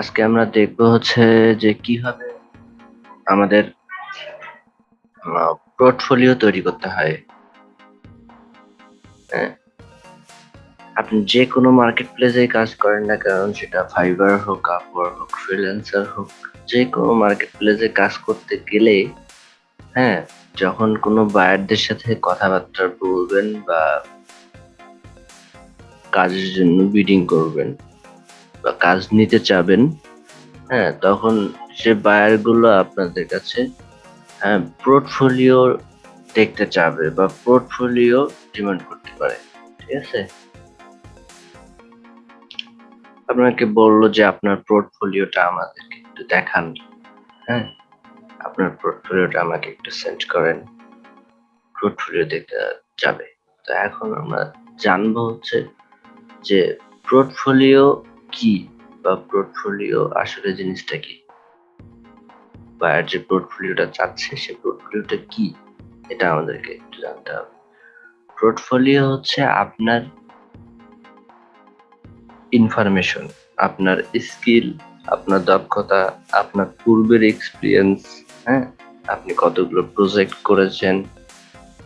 আজকে আমরা দেখব হচ্ছে যে কীভাবে আমাদের পোর্টফোলিও তৈরি করতে হয়। হ্যাঁ। আপনি যে কোনো মার্কেট প্লেসে কাজ করেন না কারণ সেটা ফাইবার হোক আপওয়ার হোক ফ্রিল্যান্সার হোক, যে কোনো মার্কেট প্লেসে কাজ করতে গেলে হ্যাঁ যখন কোনো বায়ারদের সাথে কথাবার্তা বলবেন বা কাজের জন্য বিডিং করবেন বা কাজ নিতে চাবেন হ্যাঁ তখন সে বায়ারগুলো আপনাদের কাছে হ্যাঁ পোর্টফোলিও দেখতে চাবে বা পোর্টফোলিও ডিমান্ড করতে পারে, ঠিক আছে? আপনাকে বলল যে আপনার পোর্টফোলিওটা আমাদেরকে একটু দেখান হ্যাঁ আপনার পোর্টফোলিওটা আমাকে একটু সেন্ড করেন পোর্টফোলিও দেখতে যাবে। তো এখন আমরা জানব হচ্ছে যে পোর্টফোলিও কি বা পোর্টফোলিও আসলে জিনিসটা কি? বায়ার যে পোর্টফোলিওটা চাচ্ছে, সে পোর্টফোলিওটা কি? এটা আমাদেরকে একটু জানতে হবে। পোর্টফোলিও হচ্ছে আপনার ইনফরমেশন আপনার স্কিল আপনার দক্ষতা, আপনার পূর্বের এক্সপিরিয়েন্স হ্যাঁ? আপনি কতগুলো প্রজেক্ট করেছেন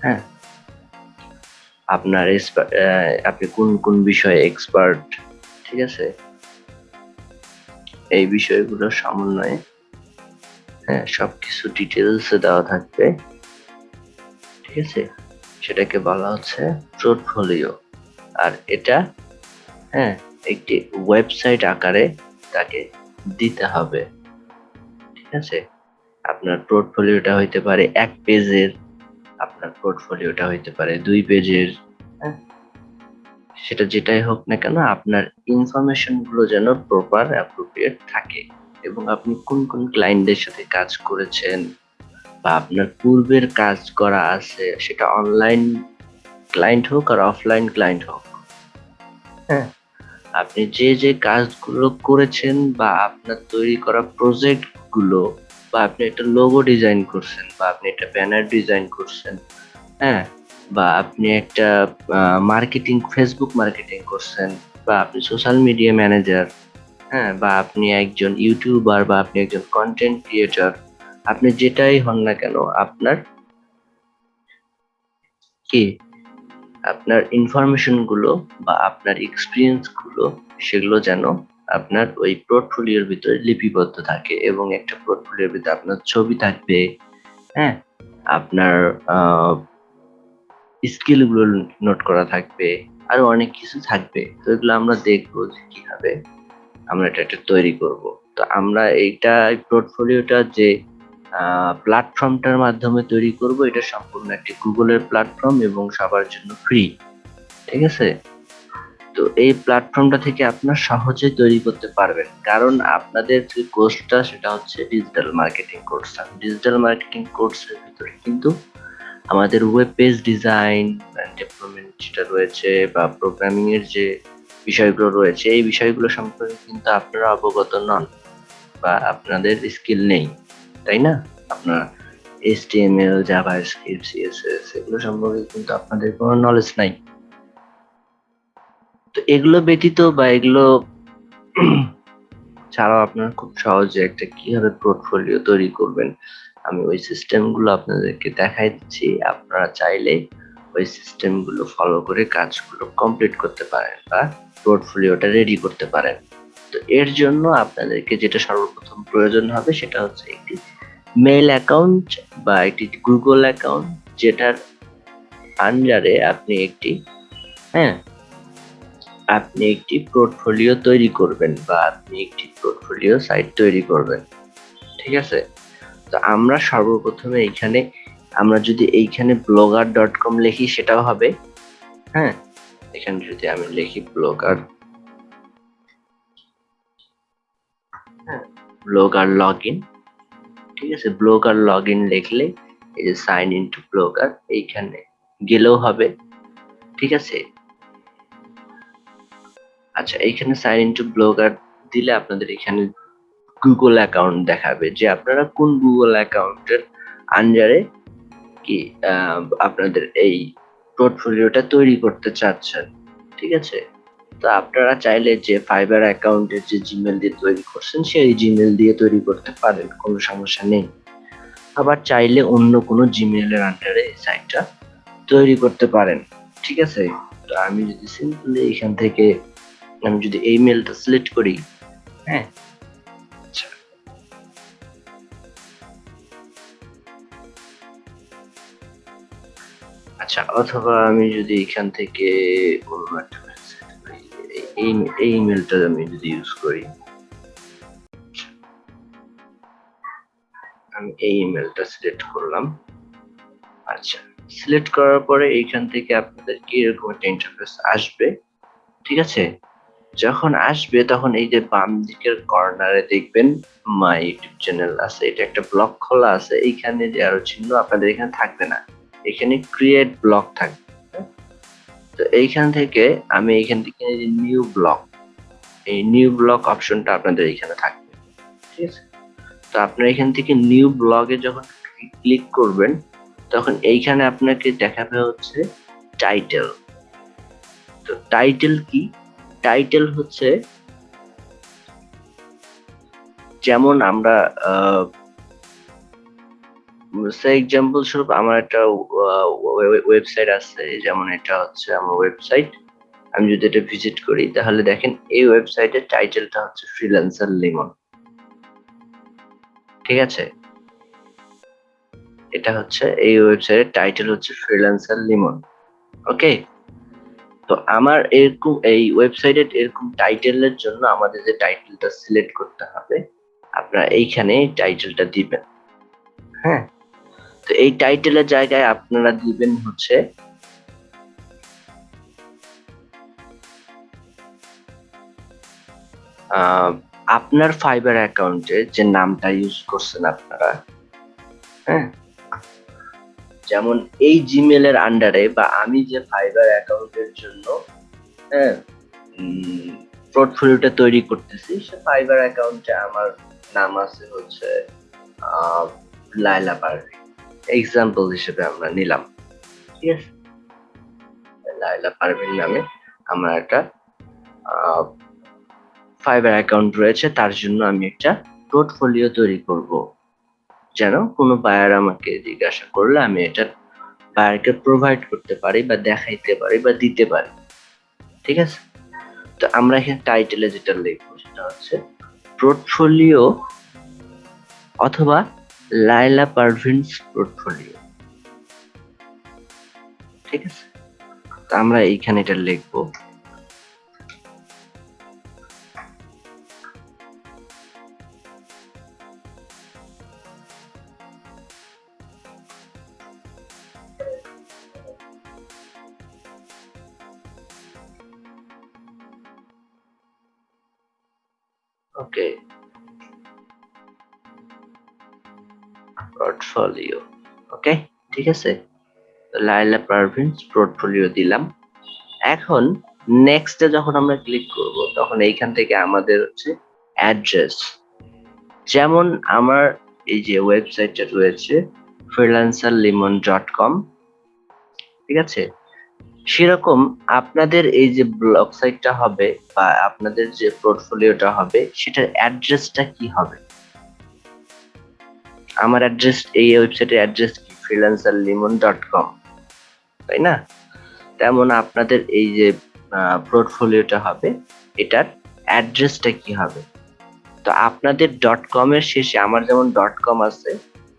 হ্যাঁ? আপনার আপনি কোন কোন বিষয়ে এক্সপার্ট ঠিক আছে? এই বিষয়গুলো সমন্বয়ে হ্যাঁ সব কিছু ডিটেলসে দেওয়া থাকবে। ঠিক আছে? সেটাকে বলা হচ্ছে পোর্টফোলিও আর এটা হ্যাঁ একটি ওয়েবসাইট আকারে তাকে দিতে হবে। ঠিক আছে? আপনার পোর্টফোলিওটা হইতে পারে এক পেজের আপনার পোর্টফোলিওটা হইতে পারে দুই পেজের সেটা যেটাই হোক না কেন আপনার ইনফরমেশনগুলো যেন প্রপার অ্যাপ্রোপ্রিয়েট থাকে। এবং আপনি কোন কোন ক্লায়েন্টদের সাথে কাজ করেছেন বা আপনার পূর্বের কাজ করা আছে সেটা অনলাইন ক্লায়েন্ট হোক আর অফলাইন ক্লায়েন্ট হোক। হ্যাঁ। আপনি যে যে কাজগুলো করেছেন বা আপনার তৈরি করা প্রজেক্টগুলো বা আপনি একটা লোগো ডিজাইন করছেন বা আপনি একটা ব্যানার ডিজাইন করছেন হ্যাঁ বা আপনি একটা মার্কেটিং ফেসবুক মার্কেটিং করছেন বা আপনি সোশ্যাল মিডিয়া ম্যানেজার হ্যাঁ বা আপনি একজন ইউটিউবার বা আপনি একজন কন্টেন্ট ক্রিয়েটর আপনি যেটাই হন না কেন, আপনার কি? আপনার ইনফরমেশনগুলো বা আপনার এক্সপিরিয়েন্সগুলো সেগুলো যেন আপনার ওই পোর্টফোলিওর ভিতরে লিপিবদ্ধ থাকে এবং একটা পোর্টফোলিওর ভিতরে আপনার ছবি থাকবে হ্যাঁ? আপনার স্কিলগুলো নোট করা থাকবে, আরও অনেক কিছু থাকবে। তো এগুলো আমরা দেখব যে কীভাবে আমরা এটা একটা তৈরি করব। তো আমরা এইটা পোর্টফোলিওটা যে প্ল্যাটফর্মটার মাধ্যমে তৈরি করব, এটা সম্পূর্ণ একটি গুগলের প্ল্যাটফর্ম এবং সবার জন্য ফ্রি ঠিক আছে? তো এই প্ল্যাটফর্মটা থেকে আপনার সহজে তৈরি করতে পারবেন। কারণ আপনাদের যে কোর্সটা সেটা হচ্ছে digital marketing course digital marketing কোর্সের ভিতরে কিন্তু আমাদের ওয়েব পেজ ডিজাইন ডেভেলপমেন্ট যেটা রয়েছে বা প্রোগ্রামিং এর যে বিষয়গুলো রয়েছে, এই বিষয়গুলো সম্পর্কে কিন্তু আপনারা অবগত নন বা আপনাদের স্কিল নেই, তাই না? আপনার এইচটিএমএল জাভাস্ক্রিপ্ট সিএসএস এগুলো সম্পর্কে কিন্তু আপনাদের কোনো নলেজ নাই। তো এগুলো ব্যতীত বা এগুলো ছাড়াও আপনারা খুব সহজে একটা কীভাবে পোর্টফোলিও তৈরি করবেন আমি ওই সিস্টেমগুলো আপনাদেরকে দেখাই দিচ্ছি। আপনারা চাইলে ওই সিস্টেমগুলো ফলো করে কাজগুলো কমপ্লিট করতে পারেন বা পোর্টফোলিওটা রেডি করতে পারেন। তো এর জন্য আপনাদেরকে যেটা সর্বপ্রথম প্রয়োজন হবে সেটা হচ্ছে একটি মেল অ্যাকাউন্ট বা একটি গুগল অ্যাকাউন্ট যেটার আন্ডারে আপনি একটি হ্যাঁ আপনি একটি পোর্টফোলিও তৈরি করবেন বা আপনি একটি পোর্টফোলিও সাইট তৈরি করবেন। ঠিক আছে? তো আমরা সর্বপ্রথমে এইখানে, আমরা যদি এইখানে ব্লগার ডট কম লিখি, সেটাও হবে। হ্যাঁ? এখানে যদি আমি লিখি ব্লগার ব্লগার লগ ইন ঠিক আছে? ব্লগার লগ ইন লিখলে, এই যে সাইন ইন টু ব্লগার এইখানে গেলেও হবে, ঠিক আছে? আচ্ছা এইখানে সাইন ইন টু ব্লগার দিলে আপনাদের এখানে গুগল অ্যাকাউন্ট দেখাবে যে আপনারা কোন গুগল অ্যাকাউন্টের আন্ডারে কি আপনাদের এই পোর্টফোলিওটা তৈরি করতে চাচ্ছেন, ঠিক আছে? তো আপনারা চাইলে যে ফাইবার অ্যাকাউন্টের যে জিমেল দিয়ে তৈরি করছেন, সেই জিমেল দিয়ে তৈরি করতে পারেন, কোনো সমস্যা নেই। আবার চাইলে অন্য কোনো জিমেলের আন্ডারে এই সাইটটা তৈরি করতে পারেন, ঠিক আছে? তো আমি যদি সিম্পলি এখান থেকে, আমি যদি এই মেলটা সিলেক্ট করি হ্যাঁ আচ্ছা। অথবা আমি যদি এখান থেকে অন্য একটা এই ইমেলটা আমি যদি ইউজ করি। আমি এই ইমেলটা সিলেক্ট করলাম। আচ্ছা সিলেক্ট করার পরে এইখান থেকে আপনাদের কি এরকম একটা ইন্টারফেস আসবে, ঠিক আছে? যখন আসবে তখন এই যে বাম দিকের কর্নারে দেখবেন মাই ইউটিউব চ্যানেল আছে, এটা একটা ব্লক খোলা আছে, এইখানে যে আরও চিহ্ন আপনাদের এখানে থাকবে না। এখানে ক্রিয়েট ব্লক থাকবে? তো এইখান থেকে আমি এইখান থেকে নিউ ব্লক এই নিউ ব্লক অপশনটা আপনাদের এখানে থাকবে। ঠিক আছে? তো আপনার এখান থেকে নিউ ব্লগে যখন ক্লিক করবেন, তখন এইখানে আপনাকে দেখাবে হচ্ছে টাইটেল তো টাইটেল কি? টাইটেল হচ্ছে, যেমন আমরা এক্সাম্পল স্বরূপ আমার একটা ওয়েবসাইট আছে, যেমন এটা হচ্ছে আমার ওয়েবসাইট আমি যদি এটা ভিজিট করি, তাহলে দেখেন এই ওয়েবসাইটের টাইটেলটা হচ্ছে ফ্রিল্যান্সার লিমন ঠিক আছে? এটা হচ্ছে, এই ওয়েবসাইটের টাইটেল হচ্ছে ফ্রিল্যান্সার লিমন ওকে তো আমার এরকম, এই ওয়েবসাইটের এরকম টাইটেলের জন্য আমাদের যে টাইটেলটা সিলেক্ট করতে হবে, আপনারা এইখানে টাইটেলটা দিবেন। এই টাইটেলের জায়গায় আপনারা দিবেন হচ্ছে আপনার ফাইবার অ্যাকাউন্টে যে নামটা ইউজ করছেন আপনারা হ্যাঁ? যেমন এই জিমেলের আন্ডারে বা আমি যে ফাইবার অ্যাকাউন্টের জন্য হ্যাঁ পোর্টফোলিওটা তৈরি করতেছি, সে ফাইবার অ্যাকাউন্টে আমার নাম আছে হচ্ছে লাইলা পারভি এক্সাম্পল হিসেবে আমরা নিলাম। ঠিক আছে। লাইলা পারভিন নামে আমার একটা ফাইবার অ্যাকাউন্ট রয়েছে তার জন্য আমি একটা পোর্টফোলিও তৈরি করব। যেন কোনো বায়ার আমাকে জিজ্ঞাসা করলে আমি এটা বায়ারকে প্রোভাইড করতে পারি বা দেখাইতে পারি বা দিতে পারি। ঠিক আছে? তো আমরা এখানে টাইটেলে যেটা লিখব সেটা হচ্ছে পোর্টফোলিও অথবা লাইলা পারভিনস পোর্টফোলিও ঠিক আছে? তো আমরা এইখানে এটা লিখব। ঠিক আছে? লাইলা পারভিনস পোর্টফোলিও দিলাম। এখন নেক্সটে যখন আমরা ক্লিক করব, তখন এইখান থেকে আমাদের হচ্ছে অ্যাড্রেস যেমন আমার এই যে ওয়েবসাইটটা রয়েছে ফ্রিল্যান্সার লিমন ডট কম ঠিক আছে? সেরকম আপনাদের এই যে ব্লগ সাইটটা হবে বা আপনাদের যে পোর্টফোলিওটা হবে, সেটার অ্যাড্রেসটা কি হবে? আমার অ্যাড্রেস এই ওয়েবসাইটের অ্যাড্রেস কি? ফ্রিল্যান্সার লিমন ডট কম তাই না তেমন আপনাদের এই যে পোর্টফোলিওটা হবে, এটার অ্যাড্রেসটা কি হবে? তো আপনাদের ডট কম এর শেষে আমার যেমন ডট কম আছে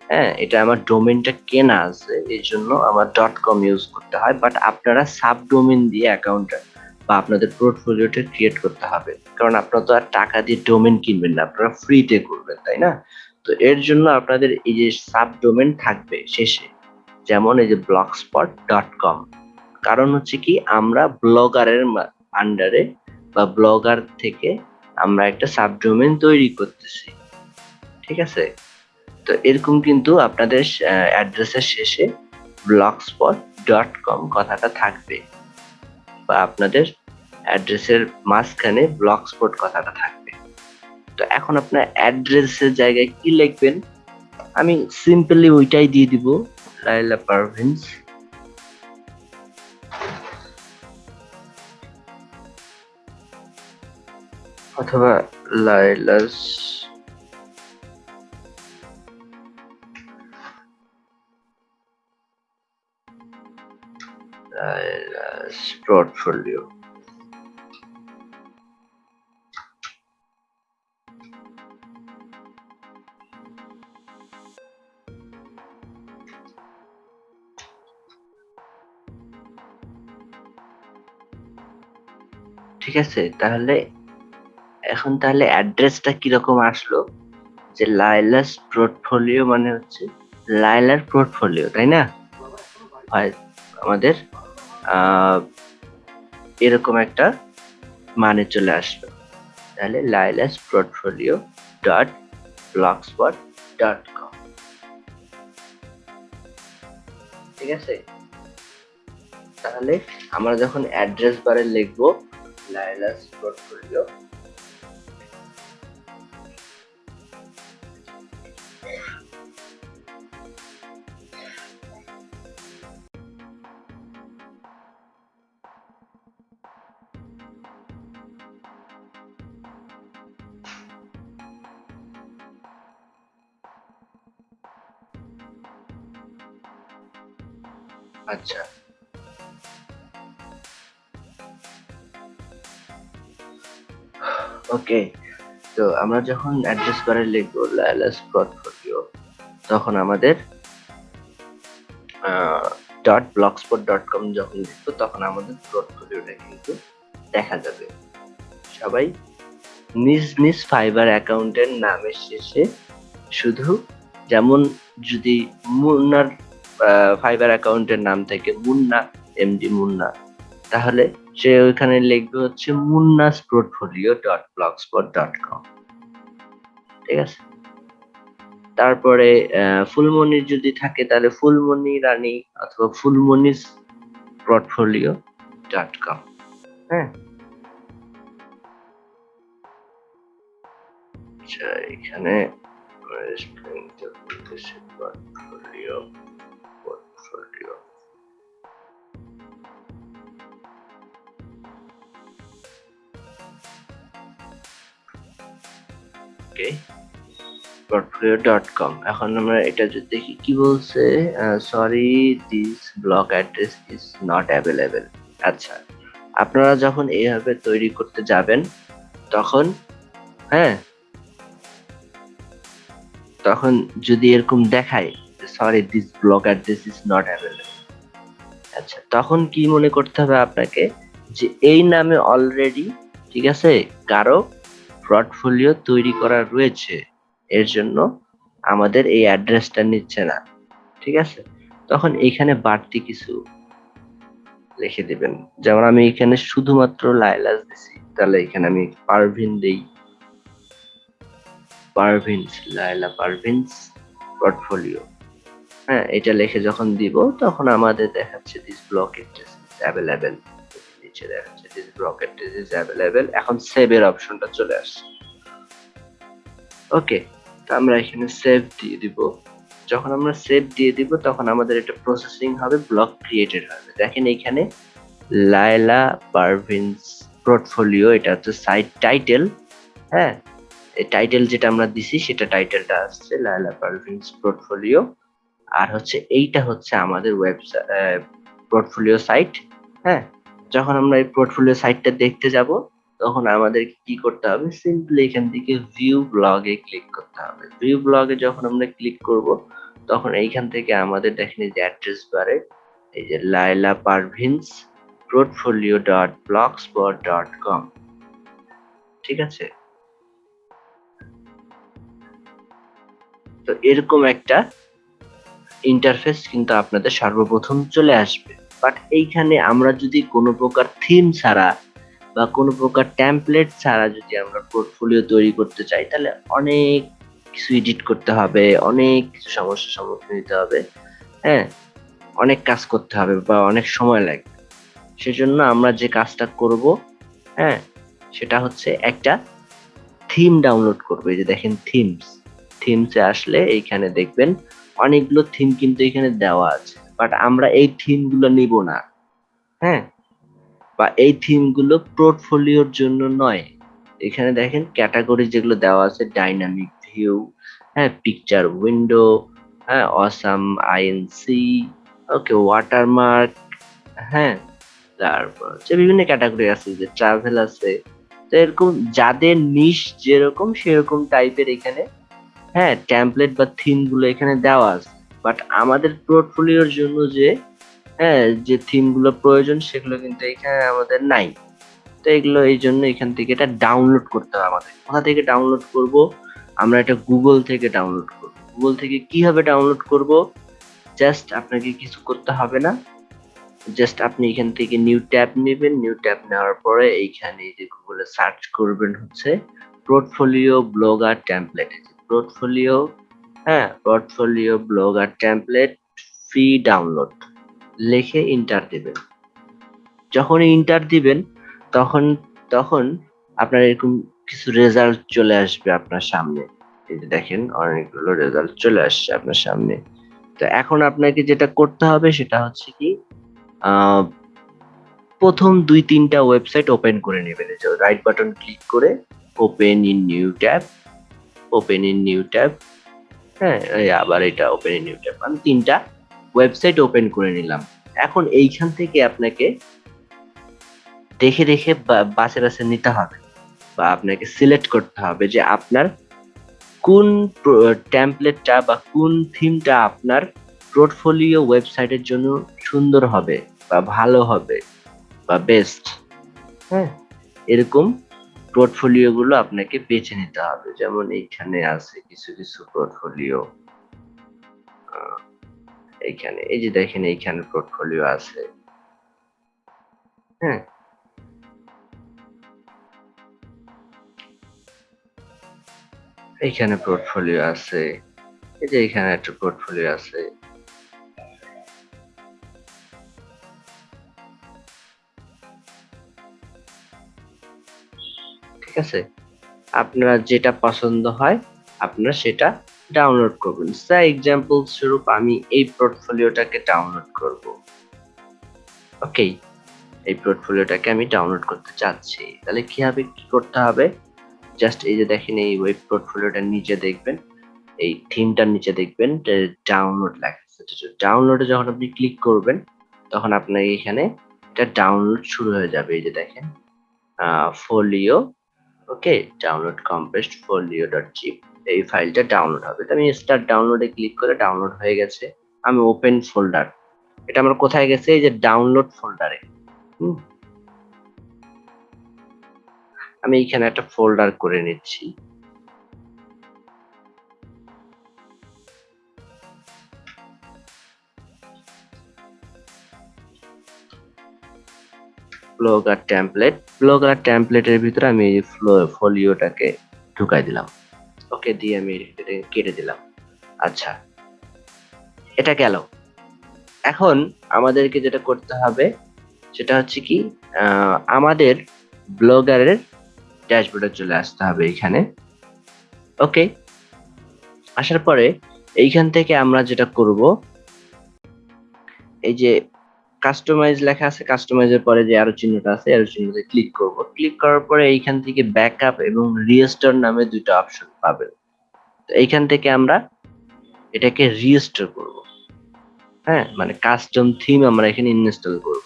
হ্যাঁ এটা আমার ডোমেনটা কেনা আছে, এই জন্য আমার ডট কম ইউজ করতে হয় বাট আপনারা সাব ডোমেন দিয়ে অ্যাকাউন্টটা বা আপনাদের পোর্টফোলিওটা ক্রিয়েট করতে হবে। কারণ আপনারা তো আর টাকা দিয়ে ডোমেন কিনবেন না, আপনারা ফ্রিতে করবেন তাই না তো এর জন্য আপনাদের এই যে সাব ডোমেন থাকবে শেষে, যেমন এই যে ব্লগ স্পট ডট কম কারণ হচ্ছে কি, আমরা ব্লগারের আন্ডারে বা ব্লগার থেকে আমরা একটা সাবডোমেন তৈরি করতেছি। ঠিক আছে? তো এরকম কিন্তু আপনাদের অ্যাড্রেসের শেষে ব্লগস্পট ডট কম কথাটা থাকবে। বা আপনাদের অ্যাড্রেসের মাঝখানে ব্লগস্পট কথাটা থাকবে। তো এখন আপনার অ্যাড্রেসের জায়গায় কি লিখবেন? আমি সিম্পলি ওইটাই দিয়ে দিব লাইলা পারভিন্স। অথবা লাইলাস লাইলাস পোর্টফোলিও। ঠিক আছে, তাহলে এখন তাহলে অ্যাড্রেসটা কীরকম আসলো? যে লাইলাস পোর্টফোলিও মানে হচ্ছে লাইলার পোর্টফোলিও তাই না? হয় আমাদের এরকম একটা মানে চলে আসলো। তাহলে Laila's portfolio dot blogspot dot com ঠিক আছে? তাহলে আমরা যখন অ্যাড্রেস বারে লিখব লাইলাস পোর্টফোলিও ওকে তো আমরা যখন অ্যাড্রেস বারে লিখব লাইলাস পোর্টফোলিও তখন আমাদের ডট ব্লগস্পট ডট কম যখন লিখব তখন আমাদের পোর্টফোলিওটা কিন্তু দেখা যাবে। সবাই নিজ নিজ ফাইবার অ্যাকাউন্টের নামের শেষে শুধু যেমন যদি মুন্নার ফাইবার অ্যাকাউন্টের নাম থেকে মুন্না এমডি মুন্না, তাহলে সে ওইখানে লিখবে হচ্ছে Munna's portfolio dot blogspot dot com ঠিক আছে? তারপরে ফুলমনির যদি থাকে তাহলে ফুলমনি রানী অথবা ফুলমনিস পোর্টফোলিও ডট কম হ্যাঁ? আচ্ছা এখানে পোর্টফোলিও পোর্টফোলিও ওকে কম এখন আমরা এটা যদি দেখি, কি বলছে? Sorry this block address is not available আচ্ছা আপনারা যখন এইভাবে তৈরি করতে যাবেন, তখন হ্যাঁ তখন যদি এরকম দেখায় sorry this block address is not available আচ্ছা তখন কি মনে করতে হবে আপনাকে? যে, এই নামে অলরেডি ঠিক আছে, কারও পোর্টফোলিও তৈরি করা রয়েছে, এর জন্য আমাদের এই অ্যাড্রেসটা নিচ্ছে না, ঠিক আছে? তখন এখানে বাড়তি কিছু লিখে দিবেন। যেমন আমি এখানে শুধুমাত্র লাইলাস দিছি, তাহলে এখানে আমি পারভিন দেই। পারভিন্স লাইলা পারভিন্স পোর্টফোলিও হ্যাঁ এটা লিখে যখন দিব, তখন আমাদের দেখাচ্ছে দিস ব্লক ইজ অ্যাভেলেবেল নিচে দেখাচ্ছে দিস অ্যাড্রেস ইজ অ্যাভেলেবেল এখন সেভ এর অপশনটা চলে আসছে। ওকে তো আমরা এখানে সেভ দিয়ে দিব। যখন আমরা সেভ দিয়ে দিব, তখন আমাদের এটা প্রসেসিং হবে ব্লক ক্রিয়েটেড হবে। দেখেন এখানে লায়লা পারভিন্স পোর্টফোলিও এটা হচ্ছে সাইট টাইটেল হ্যাঁ? এই টাইটেল যেটা আমরা দিছি, সেটা টাইটেলটা আসছে, লায়লা পারভিন্স পোর্টফোলিও আর হচ্ছে এইটা হচ্ছে আমাদের ওয়েবসাইট পোর্টফোলিও সাইট হ্যাঁ? যখন আমরা এই পোর্টফোলিও সাইটটা দেখতে যাব, তখন আমাদের কি করতে হবে? সিম্পলি এখান থেকে ভিউ ব্লগে ক্লিক করতে হবে। ভিউ ব্লগে যখন আমরা ক্লিক করব, তখন এইখান থেকে আমাদের দেখেন এই যে অ্যাড্রেস বারে এই যে Laila Parvin's portfolio dot blogspot dot com ঠিক আছে? তো এরকম একটা ইন্টারফেস কিন্তু আপনাদের সর্বপ্রথম চলে আসবে। বাট এইখানে আমরা যদি কোনো প্রকার থিম ছাড়া বা কোনো প্রকার ট্যাম্পলেট ছাড়া যদি আমরা পোর্টফোলিও তৈরি করতে চাই, তাহলে অনেক কিছু এডিট করতে হবে, অনেক কিছু সমস্যার সম্মুখীন হতে হবে। হ্যাঁ অনেক কাজ করতে হবে বা অনেক সময় লাগবে। সেজন্য আমরা যে কাজটা করব হ্যাঁ সেটা হচ্ছে একটা থিম ডাউনলোড করব। যে দেখেন থিমস থিমসে আসলে এইখানে দেখবেন অনেকগুলো থিম কিন্তু এখানে দেওয়া আছে। বাট আমরা এই থিমগুলো নিব না। হ্যাঁ? বা এই থিমগুলো পোর্টফোলিওর জন্য নয়। এখানে দেখেন ক্যাটাগরি যেগুলো দেওয়া আছে ডাইনামিক ভিউ হ্যাঁ পিকচার উইন্ডো হ্যাঁ অসাম আইএনসি ওকে ওয়াটারমার্ক হ্যাঁ তারপর হচ্ছে বিভিন্ন ক্যাটাগরি আছে, যে ট্রাভেল আছে। তো এরকম যাদের নিশ যেরকম, সেরকম টাইপের এখানে হ্যাঁ ট্যাম্পলেট বা থিমগুলো এখানে দেওয়া আছে। বাট আমাদের পোর্টফোলিওর জন্য যে হ্যাঁ যে থিমগুলো প্রয়োজন সেগুলো কিন্তু এখানে আমাদের নাই। তো এগুলো এই জন্য এখান থেকে এটা ডাউনলোড করতে হবে আমাদের। কোথা থেকে ডাউনলোড করব? আমরা এটা গুগল থেকে ডাউনলোড করব। গুগল থেকে কীভাবে ডাউনলোড করব? জাস্ট আপনাকে কিছু করতে হবে না। জাস্ট আপনি এখান থেকে নিউ ট্যাব নেবেন। নিউ ট্যাব নেওয়ার পরে এইখানে যে গুগলে সার্চ করবেন হচ্ছে পোর্টফোলিও ব্লগার টেমপ্লেট পোর্টফোলিও হ্যাঁ পোর্টফোলিও ব্লগ আর টেমপ্লেট ফ্রি ডাউনলোড লিখে ইন্টার দিবেন। যখন ইন্টার দিবেন, তখন তখন আপনার এরকম কিছু রেজাল্ট চলে আসবে আপনার সামনে। এই যে দেখেন, অনেকগুলো রেজাল্ট চলে আসছে আপনার সামনে। তো এখন আপনাকে যেটা করতে হবে, সেটা হচ্ছে কি প্রথম দুই, তিনটা ওয়েবসাইট ওপেন করে নেবেন। রাইট বাটন ক্লিক করে open in new tab open in new tab হ্যাঁ এই আবার এটা ওপেন ইন ট্যাব আমি তিনটা ওয়েবসাইট ওপেন করে নিলাম। এখন এইখান থেকে আপনাকে দেখে দেখে বা- বাছে বাছে নিতে হবে বা আপনাকে সিলেক্ট করতে হবে যে আপনার কোন টেমপ্লেটটা বা কোন থিমটা আপনার পোর্টফোলিও ওয়েবসাইটের জন্য সুন্দর হবে বা ভালো হবে বা বেস্ট হ্যাঁ এরকম পোর্টফোলিও গুলো আপনাকে বেছে নিতে হবে। যেমন এইখানে আছে কিছু কিছু পোর্টফোলিও এইখানে, এই যে দেখেন এইখানে পোর্টফোলিও আছে। হ্যাঁ। এইখানে পোর্টফোলিও আছে। এই যে এখানে একটা পোর্টফোলিও আছে। ঠিক আছে? আপনার যেটা পছন্দ হয়, আপনারা সেটা ডাউনলোড করবেন। স্যার এক্সাম্পল স্বরূপ আমি এই পোর্টফোলিওটাকে ডাউনলোড করব। ওকে এই পোর্টফোলিওটাকে আমি ডাউনলোড করতে চাচ্ছি। তাহলে কীভাবে কি করতে হবে? জাস্ট এই যে দেখেন, এই ওয়েব পোর্টফোলিওটার নিচে দেখবেন, এই থিমটার নিচে দেখবেন ডাউনলোড লেখা ডাউনলোডে যখন আপনি ক্লিক করবেন, তখন আপনার এখানে এটা ডাউনলোড শুরু হয়ে যাবে। এই যে দেখেন folio okay download compressed folio dot zip এই ফাইলটা ডাউনলোড হবে। তো আমি স্টার্ট ডাউনলোডে ক্লিক করে ডাউনলোড হয়ে গেছে। আমি ওপেন ফোল্ডার এটা আমার কোথায় গেছে? এই যে ডাউনলোড ফোল্ডারে আমি এখানে একটা ফোল্ডার করে নিচ্ছি। ব্লগার টেমপ্লেট ব্লগার টেমপ্লেটের ভিতরে আমি এই ফোলিওটাকে ঢুকাই দিলাম। ওকে, দিয়ে আমি কেটে দিলাম। আচ্ছা এটা গেল। এখন আমাদেরকে যেটা করতে হবে, সেটা হচ্ছে কি আমাদের ব্লগারের ড্যাশবোর্ডে চলে আসতে হবে এখানে। ওকে, আসার পরে এইখান থেকে আমরা যেটা করব, এই যে কাস্টমাইজ লেখা আছে কাস্টমাইজের পরে যে আরও চিহ্নটা আছে, আরও চিহ্নতে ক্লিক করব। ক্লিক করার পরে এইখান থেকে ব্যাকআপ এবং রিস্টোর নামে দুটো অপশন পাবেন। তো এইখান থেকে আমরা এটাকে রিস্টোর করব। হ্যাঁ মানে কাস্টম থিম আমরা এখানে ইনস্টল করব।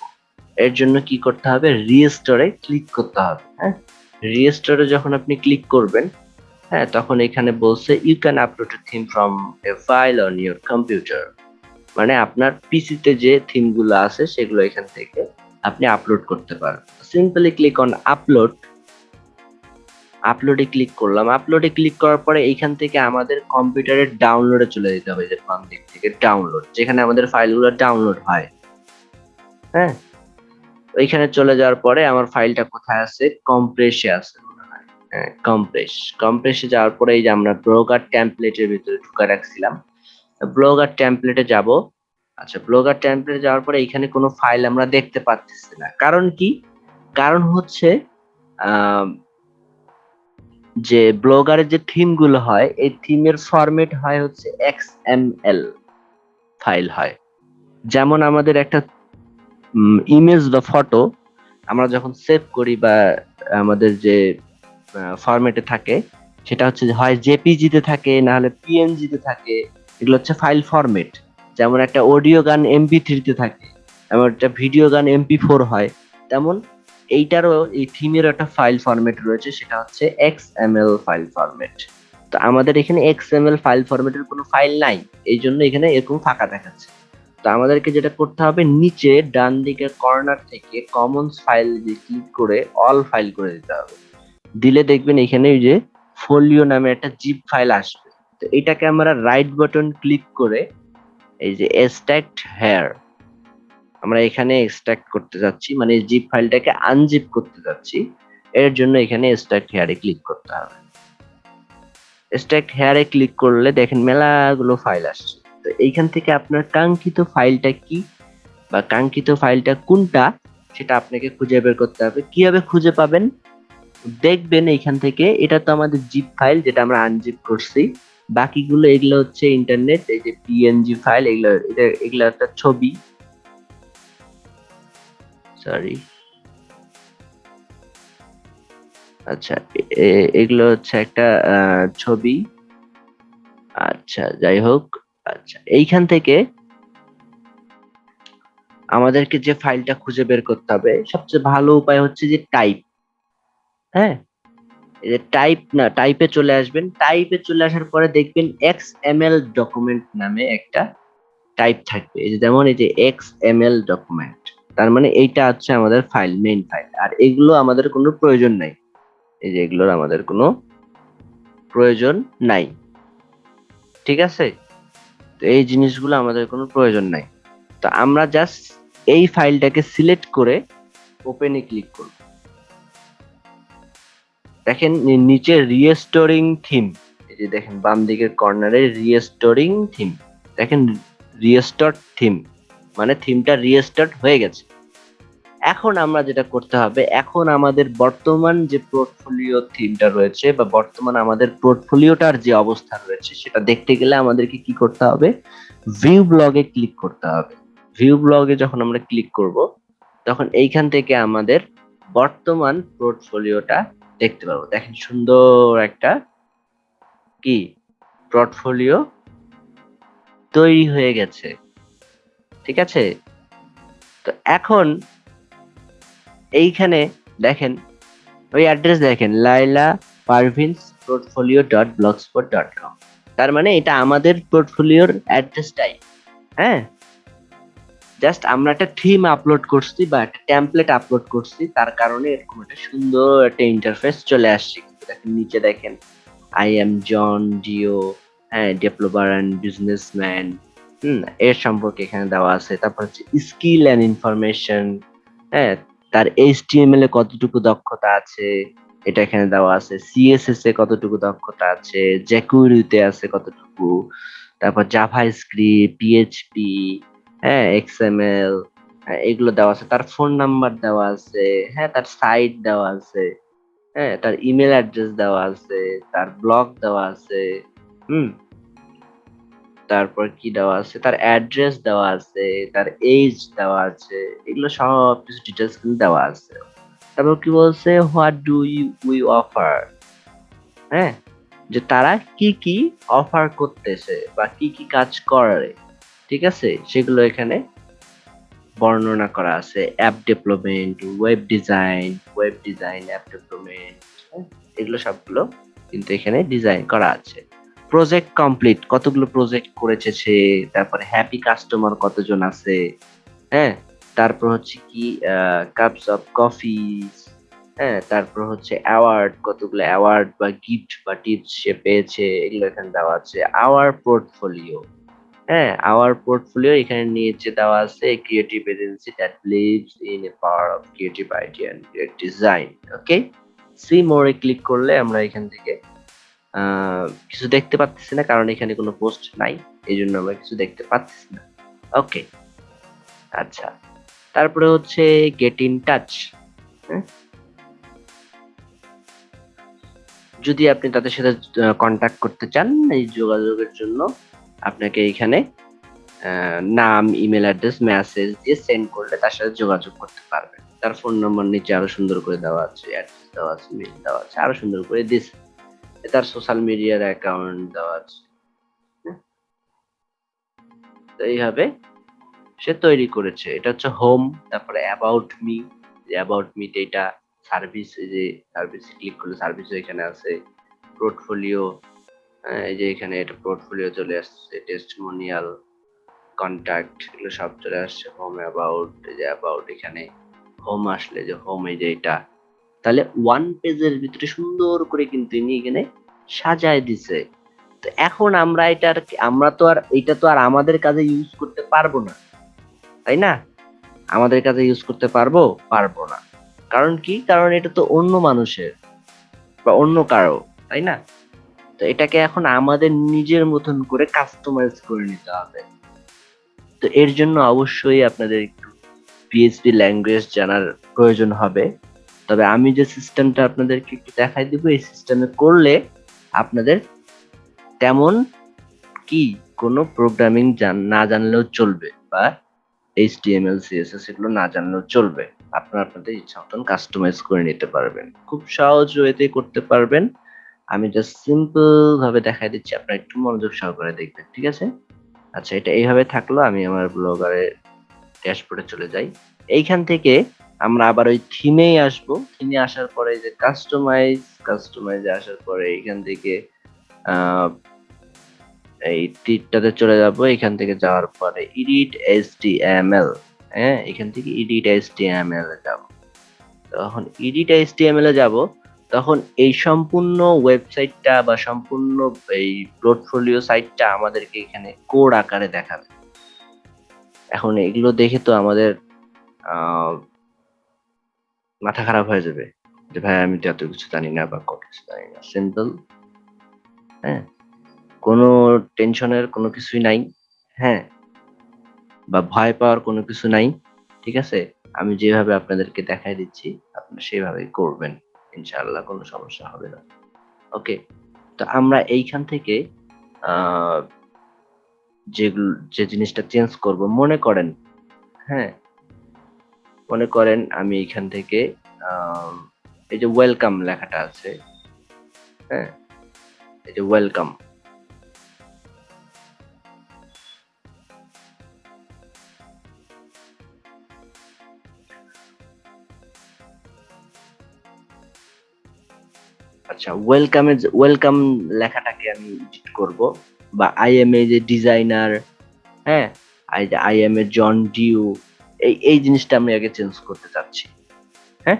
এর জন্য কি করতে হবে? রিস্টোরে ক্লিক করতে হবে। হ্যাঁ রিস্টোরে যখন আপনি ক্লিক করবেন হ্যাঁ তখন এখানে বলছে you can upload theme from a file on your computer মানে আপনার পিসিতে যে থিমগুলো আছে সেগুলো এখান থেকে আপনি আপলোড করতে পারেন। সিম্পলি ক্লিক অন আপলোড আপলোডে ক্লিক করলাম। আপলোডে ক্লিক করার পরে এইখান থেকে আমাদের কম্পিউটারের ডাউনলোডে চলে যেতে হবে যে বাম দিক থেকে ডাউনলোড যেখানে আমাদের ফাইলগুলো ডাউনলোড হয়। হ্যাঁ? ওইখানে চলে যাওয়ার পরে আমার ফাইলটা কোথায় আছে? কম্প্রেসে আছে হ্যাঁ। কম্প্রেস কম্প্রেসে যাওয়ার পরে এই যে আমরা ব্রোকার টেমপ্লেটের ভিতরে ঢুকে রাখছিলাম। ব্লগার টেমপ্লেটে যাব। আচ্ছা ব্লগার টেমপ্লেটে যাওয়ার পরে এখানে কোনো ফাইল আমরা দেখতে পাচ্ছি না। কারণ কি? কারণ হচ্ছে যে ব্লগারের যে থিমগুলো হয়, এই থিমের ফরম্যাট হয় হচ্ছে এক্সএমএল ফাইল হয়। যেমন আমাদের একটা ইমেজ বা ফটো আমরা যখন সেভ করি বা আমাদের যে ফরম্যাটে থাকে, সেটা হচ্ছে হয় জেপিজিতে থাকে না হলে পিএনজিতে থাকে এগুলো হচ্ছে ফাইল ফরম্যাট যেমন একটা অডিও গান এমপি থ্রিতে থাকে এমন একটা ভিডিও গান এমপি ফোর হয়, তেমন এইটারও এই থিমেরও একটা ফাইল ফরম্যাট রয়েছে, সেটা হচ্ছে এক্স ফাইল ফরম্যাট তো আমাদের এখানে এক্স ফাইল ফরম্যাটের কোনো ফাইল নাই, এই জন্য এখানে এরকম ফাঁকা দেখাচ্ছে। তো আমাদেরকে যেটা করতে হবে, নিচে ডান দিকের কর্নার থেকে কমনস ফাইল দিয়ে ক্লিক করে অল ফাইল করে দিতে হবে। দিলে দেখবেন এখানে ওই যে ফোলিও নামে একটা জিপ ফাইল আসবে। তো এটাকে আমরা রাইট বাটন ক্লিক করে এই যে এক্সট্রাক্ট হেয়ার আমরা এখানে এক্সট্রাক্ট করতে যাচ্ছি মানে জিপ ফাইলটাকে আনজিপ করতে যাচ্ছি, এর জন্য এখানে এক্সট্রাক্ট হেয়ারে ক্লিক করতে হবে। এক্সট্রাক্ট হেয়ারে ক্লিক করলে দেখেন মেলাগুলো ফাইল আসছে। তো এইখান থেকে আপনার কাঙ্ক্ষিত ফাইলটা কি বা কাঙ্ক্ষিত ফাইলটা কোনটা, সেটা আপনাকে খুঁজে বের করতে হবে। কীভাবে খুঁজে পাবেন? দেখবেন এইখান থেকে, এটা তো আমাদের জিপ ফাইল যেটা আমরা আনজিপ করছি। বাকিগুলো এগুলো হচ্ছে ইন্টারনেট এই যে পিএনজি ফাইল এগুলো এগুলো একটা ছবি। সরি আচ্ছা এগুলো হচ্ছে একটা ছবি। আচ্ছা যাই হোক আচ্ছা এইখান থেকে আমাদেরকে যে ফাইলটা খুঁজে বের করতে হবে, সবচেয়ে ভালো উপায় হচ্ছে যে টাইপ হ্যাঁ? এই যে টাইপ না টাইপে চলে আসবেন। টাইপে চলে আসার পরে দেখবেন এক্স এম এল ডকুমেন্ট নামে একটা টাইপ থাকবে। এই যে যেমন এই যে এক্স এম এল ডকুমেন্ট তার মানে এইটা হচ্ছে আমাদের ফাইল মেইন ফাইল আর এগুলো আমাদের কোনো প্রয়োজন নাই। এই যে এগুলোর আমাদের কোনো প্রয়োজন নাই। ঠিক আছে? তো এই জিনিসগুলো আমাদের কোনো প্রয়োজন নাই। তো আমরা জাস্ট এই ফাইলটাকে সিলেক্ট করে ওপেনে ক্লিক করব। দেখেন নিচে রিস্টোরিং থিম এই যে দেখেন, বাম দিকের কর্নারে রিস্টোরিং থিম দেখেন রিস্টোর থিম মানে থিমটা রিস্টার্ট হয়ে গেছে। এখন আমরা যেটা করতে হবে, এখন আমাদের বর্তমান যে পোর্টফোলিও থিমটা রয়েছে বা বর্তমান আমাদের পোর্টফোলিওটার যে অবস্থা রয়েছে, সেটা দেখতে গেলে আমাদেরকে কি করতে হবে? ভিউ ব্লগে ক্লিক করতে হবে। ভিউ ব্লগে যখন আমরা ক্লিক করব, তখন এইখান থেকে আমাদের বর্তমান পোর্টফোলিওটা দেখতে পাবো। দেখেন সুন্দর একটা কি? পোর্টফোলিও তৈরি হয়ে গেছে। ঠিক আছে? তো এখন এইখানে দেখেন, ওই অ্যাড্রেস দেখেন Laila Parvin's portfolio dot blogspot dot com তার মানে এটা আমাদের পোর্টফোলিওর অ্যাড্রেসটাই হ্যাঁ? জাস্ট আমরা একটা থিম আপলোড করছি বা একটা ট্যাম্পলেট আপলোড করছি, তার কারণে এরকম একটা সুন্দর একটা ইন্টারফেস চলে আসছে। দেখেন, নিচে দেখেন আই এম জন ডিও হ্যাঁ ডেভেলপার অ্যান্ড বিজনেসম্যান হুম, এর সম্পর্কে এখানে দেওয়া আছে। তারপর হচ্ছে স্কিল অ্যান্ড ইনফরমেশন হ্যাঁ তার এইচটিএমএল এ কতটুকু দক্ষতা আছে, এটা এখানে দেওয়া আছে। সিএসএস এ কতটুকু দক্ষতা আছে জ্যাকুরিতে আছে কতটুকু, তারপর জাভা স্ক্রিপ্ট পিএইচপি হ্যাঁ এক্সএমএল এগুলো দেওয়া আছে। তার ফোন নাম্বার দেওয়া আছে হ্যাঁ তার সাইট দেওয়া আছে হ্যাঁ তার ইমেল অ্যাড্রেস দেওয়া আছে, তার ব্লগ দেওয়া আছে, হুম। তারপর কি দেওয়া আছে? তার অ্যাড্রেস দেওয়া আছে, তার এজ দেওয়া আছে, এগুলো সব কিছু ডিটেলস কিন্তু দেওয়া আছে। তারপর কি বলছে what do you we offer হ্যাঁ যে তারা কি কি অফার করতেছে বা কি কি কাজ করে। ঠিক আছে? সেগুলো এখানে বর্ণনা করা আছে। App development web design web design app development এগুলো সবগুলো কিন্তু এখানে ডিজাইন করা আছে। প্রজেক্ট কমপ্লিট কতগুলো প্রজেক্ট করেছে সে? তারপরে হ্যাপি কাস্টমার কতজন আছে? হ্যাঁ? তারপর হচ্ছে কি কাপস অফ কফি হ্যাঁ? তারপর হচ্ছে অ্যাওয়ার্ড কতগুলো অ্যাওয়ার্ড বা গিফট বা টিপস সে পেয়েছে? এগুলো এখানে দেওয়া আছে। আওয়ার পোর্টফোলিও হ্যাঁ আওয়ার পোর্টফোলিও এখানে নিচে দেওয়া আছে creative agency that believes in a power of creative idea great design okay see more click করলে আমরা এখান থেকে কিছু দেখতে পাচ্ছি না কারণ এখানে কোনো পোস্ট নাই, এই জন্য আমরা কিছু দেখতে পাচ্ছি না ওকে আচ্ছা তারপরে হচ্ছে গেট ইন টাচ যদি আপনি তাদের সাথে কন্ট্যাক্ট করতে চান এই যোগাযোগের জন্য আপনাকে এখানে নাম ইমেল অ্যাড্রেস মেসেজ দিয়ে সেন্ড করলে তার সাথে যোগাযোগ করতে পারবেন তার ফোন নম্বর নিচে আরও সুন্দর করে দেওয়া আছে অ্যাড্রেস দেওয়া আছে মেল দেওয়া আছে, আরও সুন্দর করে দিছে। তার সোশ্যাল মিডিয়ার অ্যাকাউন্ট দেওয়া আছে। হ্যাঁ? তো এইভাবে সে তৈরি করেছে। এটা হচ্ছে হোম তারপরে অ্যাবাউট মি অ্যাবাউট মি এটা সার্ভিস যে সার্ভিস ক্লিক করলে সার্ভিস এখানে আছে। পোর্টফোলিও এই যে এখানে এটা পোর্টফোলিও চলে আসছে টেস্টমোনিয়াল কন্ট্যাক্ট এগুলো সব চলে আসছে হোম অ্যাবাউট যে অ্যাবাউট এখানে হোম আসলে যে হোম এই যে এটা। তাহলে ওয়ান পেজের ভিতরে সুন্দর করে কিন্তু ইনি এখানে সাজায় দিছে। তো এখন আমরা এটা এটার, আমরা তো আর, এটা তো আর আমাদের কাজে ইউজ করতে পারব না, তাই না? আমাদের কাজে ইউজ করতে পারব পারব না। কারণ কি? কারণ এটা তো অন্য মানুষের, বা অন্য কারও, তাই না? তো এটাকে এখন আমাদের নিজের মতন করে কাস্টমাইজ করে নিতে হবে। তো এর জন্য অবশ্যই আপনাদের একটু পিএইচপি ল্যাঙ্গুয়েজ জানার প্রয়োজন হবে। তবে আমি যে সিস্টেমটা আপনাদেরকে একটু দেখাই দিব, এই সিস্টেমে করলে আপনাদের তেমন কি কোনো প্রোগ্রামিং না জানলেও চলবে বা এইচটিএমএল সিএসএস এগুলো না জানলেও চলবে। আপনারা আপনাদের ইচ্ছা মতন কাস্টমাইজ করে নিতে পারবেন। খুব সহজ ওয়েতে করতে পারবেন। আমি জাস্ট সিম্পল ভাবে দেখাই দিচ্ছি, আপনারা একটু মনোযোগ সহকারে দেখবেন, ঠিক আছে? আচ্ছা এটা এইভাবে থাকল, আমি আমার ব্লগারে ড্যাশবোর্ডে চলে যাই। এইখান থেকে আমরা আবার ওই থিমেই আসব। থিমে আসার পরে যে কাস্টমাইজ কাস্টমাইজে আসার পরে এইখান থেকে এই টিটটাতে চলে যাব। এখান থেকে যাওয়ার পরে ইডিট এস এম এল হ্যাঁ? এখান থেকে edit S T M L যাব। তখন ইডিট এস এম এ যাব। তখন এই সম্পূর্ণ ওয়েবসাইটটা বা সম্পূর্ণ এই পোর্টফোলিও সাইটটা আমাদেরকে এখানে কোড আকারে দেখাবে। এখন এগুলো দেখে তো আমাদের মাথা খারাপ হয়ে যাবে যে ভাই আমি তো এত কিছু জানি না বা কত কিছু জানি না। সিম্পল হ্যাঁ? কোনো টেনশনের কোনো কিছুই নাই হ্যাঁ? বা ভয় পাওয়ার কোনো কিছু নাই, ঠিক আছে? আমি যেভাবে আপনাদেরকে দেখাই দিচ্ছি, আপনারা সেভাবেই করবেন। ইনশাআল্লাহ কোনো সমস্যা হবে না। ওকে তো আমরা এইখান থেকে যেগুলো, যে জিনিসটা চেঞ্জ করব, মনে করেন হ্যাঁ? মনে করেন আমি এখান থেকে এই যে ওয়েলকাম লেখাটা আছে হ্যাঁ? এই যে ওয়েলকাম আচ্ছা ওয়েলকামে ওয়েলকাম লেখাটাকে আমি এডিট করব। বা আই এম এ যে ডিজাইনার হ্যাঁ? I am a John Doe এই এই জিনিসটা আমি আগে চেঞ্জ করতে চাচ্ছি। হ্যাঁ?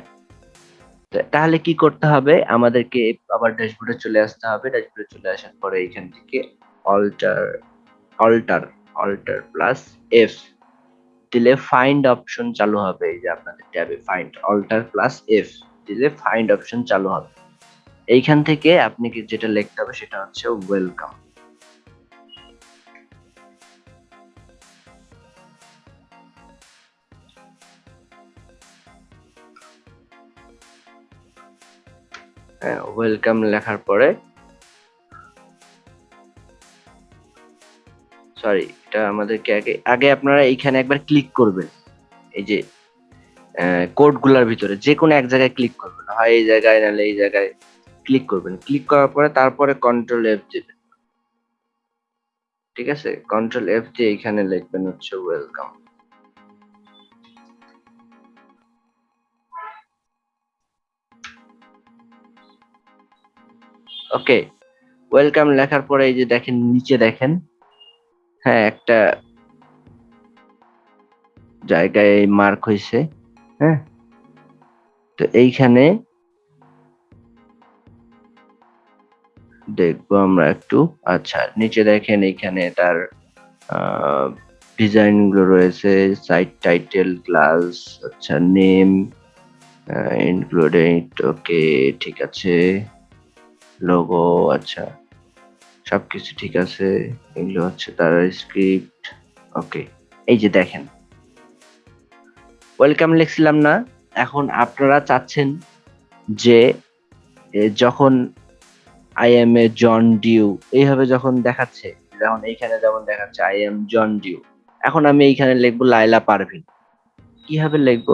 তাহলে কি করতে হবে? আমাদেরকে আবার ড্যাশবোর্ডে চলে আসতে হবে। ড্যাশবোর্ডে চলে আসার পরে এখান থেকে alter alter alter plus F দিলে ফাইন্ড অপশন চালু হবে। এই যে আপনাদের ট্যাবে ফাইন্ড অল্টার প্লাস এফ দিলে ফাইন্ড অপশন চালু হবে। এইখান থেকে আপনি যেটা লিখতে হবে সেটা হচ্ছে ওয়েলকাম হ্যাঁ ওয়েলকাম লেখার পরে সরি এটা আমাদেরকে আগে আগে আপনারা এইখানে একবার ক্লিক করবেন। এই যে কোডগুলোর ভিতরে যে কোনো এক জায়গায় ক্লিক করবেন। হয় এই জায়গায়, নাহলে এই জায়গায়। ক্লিক করবেন। ক্লিক করার পরে তারপরে কন্ট্রোল এফ দেবেন। ঠিক আছে? কন্ট্রোল এফ দিয়ে এখানে লিখবেন হচ্ছে ওয়েলকাম ওকে ওয়েলকাম লেখার পরে এই যে দেখেন, নিচে দেখেন। হ্যাঁ একটা জায়গায় মার্ক হয়েছে। হ্যাঁ? তো এইখানে দেখব আমরা একটু। আচ্ছা নিচে দেখেন এখানে তার ডিজাইনগুলো রয়েছে সাইট টাইটেল ক্লাস আচ্ছা নেম ইনক্লুডেড ওকে ঠিক আছে। লোগো আচ্ছা সবকিছু ঠিক আছে। এগুলো হচ্ছে তার স্ক্রিপ্ট ওকে এই যে দেখেন। ওয়েলকাম লিখছিলাম না, এখন আপনারা চাচ্ছেন যে যখন I am a John Doe এইভাবে যখন দেখাচ্ছে, যেমন এইখানে যেমন দেখাচ্ছে আই এম জন ডিউ এখন আমি এইখানে লিখব লাইলা পারভিন। কীভাবে লিখব?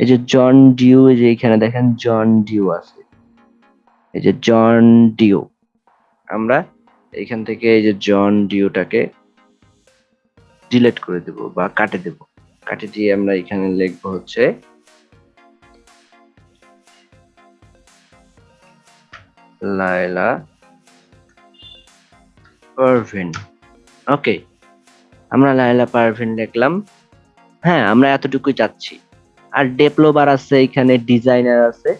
এই যে জন ডিউ এই যে এখানে দেখেন জন ডিউ আছে। এই যে জন ডিউ আমরা এইখান থেকে এই যে জন ডিউটাকে ডিলেট করে দেব বা কাটে দেব। কাটে দিয়ে আমরা এখানে লিখব হচ্ছে লায়লা পারভিন ওকে আমরা লায়লা পারভিন লিখলাম হ্যাঁ আমরা এতটুকুই চাচ্ছি। আর ডেভেলপার আছে, এখানে ডিজাইনার আছে।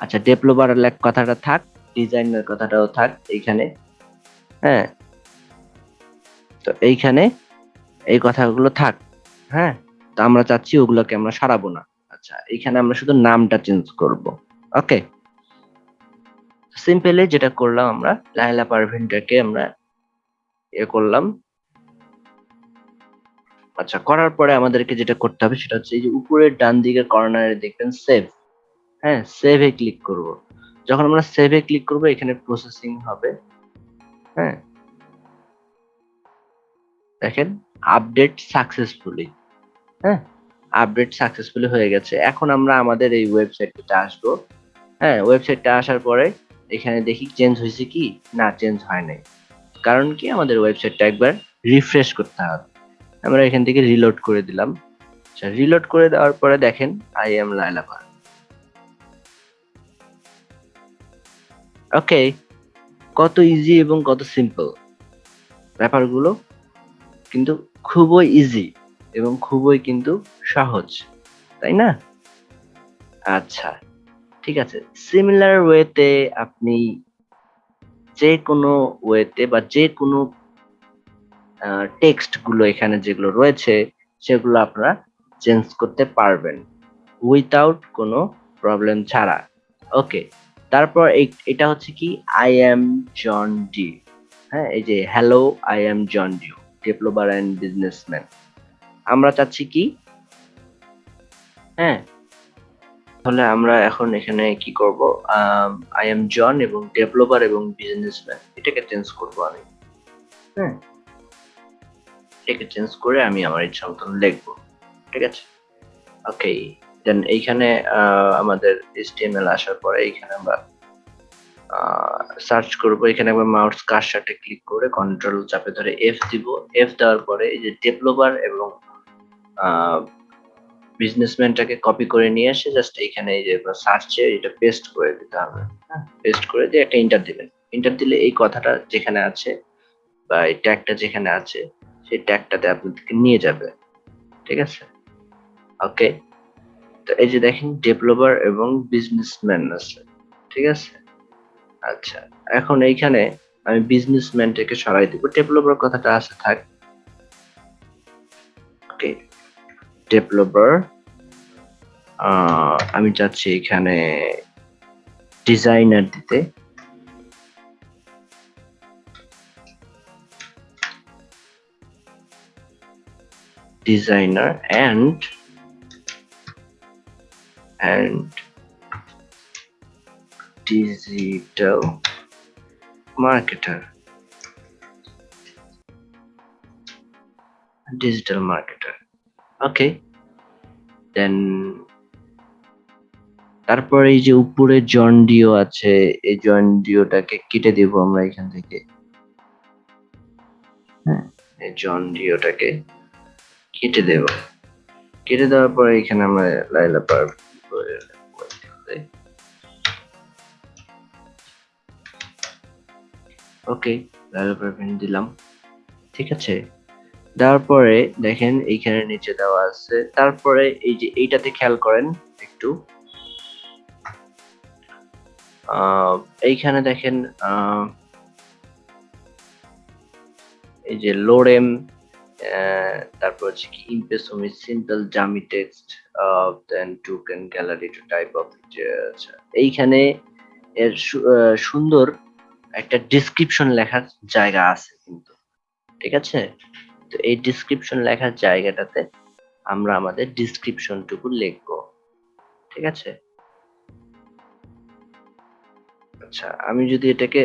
আচ্ছা ডেভেলপার কথাটা থাক। ডিজাইনার কথাটাও থাক, এইখানে। হ্যাঁ। তো এইখানে এই কথাগুলো থাক। হ্যাঁ তো আমরা চাচ্ছি ওগুলোকে আমরা সারাবো না। আচ্ছা এইখানে আমরা শুধু নামটা চেঞ্জ করব। ওকে সিম্পলি যেটা করলাম আমরা লাইলা পারভিনটাকে আমরা এ করলাম। আচ্ছা করার পরে আমাদেরকে যেটা করতে হবে সেটা হচ্ছে এই যে উপরের ডান দিকের কর্নারে দেখবেন সেভ হ্যাঁ সেভে ক্লিক করব। যখন আমরা সেভে ক্লিক করব, এখানে প্রসেসিং হবে। হ্যাঁ। দেখেন আপডেট সাকসেসফুলি হ্যাঁ আপডেট সাকসেসফুলি হয়ে গেছে। এখন আমরা আমাদের এই ওয়েবসাইটটা আসব। হ্যাঁ ওয়েবসাইটটা আসার পরে এখানে দেখি চেঞ্জ হয়েছে কি? না চেঞ্জ হয় নাই। কারণ কি? আমাদের ওয়েবসাইটটা একবার রিফ্রেশ করতে হবে। আমরা এখান থেকে রিলোড করে দিলাম। আচ্ছা রিলোড করে দেওয়ার পরে দেখেন আই এম লাইলাপার ওকে কত ইজি এবং কত সিম্পল ব্যাপারগুলো কিন্তু খুবই ইজি এবং খুবই কিন্তু সহজ, তাই না? আচ্ছা। ঠিক আছে সিমিলার ওয়েতে আপনি যে কোনো ওয়েতে বা যে কোনো টেক্সটগুলো এখানে যেগুলো রয়েছে, সেগুলো আপনারা চেঞ্জ করতে পারবেন উইথাউট কোনো প্রবলেম ছাড়া। ওকে তারপর এটা হচ্ছে কি আই এম জন ডি হ্যাঁ এই যে hello I am John D developer and businessman আমরা চাচ্ছি কি হ্যাঁ তাহলে আমরা এখন এখানে কি করব? আই এম জন এবং ডেভেলপার এবং বিজনেসম্যান এটাকে চেঞ্জ করব আমি। হ্যাঁ এটাকে চেঞ্জ করে আমি আমার ইচ্ছা মতন লিখব। ঠিক আছে? ওকে দেন এইখানে আমাদের এইচটিএমএল আসার পরে এইখানে আমরা সার্চ করব। এখানে একবার মাউস কার্সারটা ক্লিক করে কন্ট্রোল চাপে ধরে এফ দিব। এফ দেওয়ার পরে এই যে ডেভেলপার এবং বিজনেসম্যানটাকে কপি করে নিয়ে এসে জাস্ট এইখানে এই যে সার্চে এটা পেস্ট করে দিতে হবে। হ্যাঁ। পেস্ট করে দিয়ে একটা ইন্টার দিবেন। ইন্টার দিলে এই কথাটা যেখানে আছে বা এই ট্যাগটা যেখানে আছে সেই ট্যাগটাতে আপনাদেরকে নিয়ে যাবে। ঠিক আছে? ওকে তো এই যে দেখেন ডেভেলপার এবং বিজনেসম্যান আছে। ঠিক আছে? আচ্ছা এখন এইখানে আমি বিজনেসম্যানটাকে সরাই দিব। ডেভেলপার কথাটা আছে থাক। ওকে ডেভেলপার আমি চাচ্ছি এখানে ডিজাইনার দিতে designer and and digital marketer digital marketer okay. Then, তারপর এই যে উপরে জন ডিও আছে, এই জন ডিওটাকে কেটে দেব আমরা এখান থেকে। হ্যাঁ এই জন ডিওটাকে কেটে দেব। কেটে দেওয়ার পরে এখানে আমরা লাইলা পার। ওকে লাইলা পারফিন দিলাম। ঠিক আছে? দেওয়ার পরে দেখেন এইখানে নিচে দেওয়া আছে। তারপরে এই যে এইটাতে খেয়াল করেন একটু। এইখানে দেখেন এই যে লোরেম তারপর হচ্ছে কি ইমপ্রেসমি simple dummy text then took a gallery to type of এইখানে এর সুন্দর একটা ডিসক্রিপশন লেখার জায়গা আছে কিন্তু। ঠিক আছে? তো এই ডিসক্রিপশন লেখার জায়গাটাতে আমরা আমাদের ডিসক্রিপশনটুকু লিখব। ঠিক আছে? আচ্ছা আমি যদি এটাকে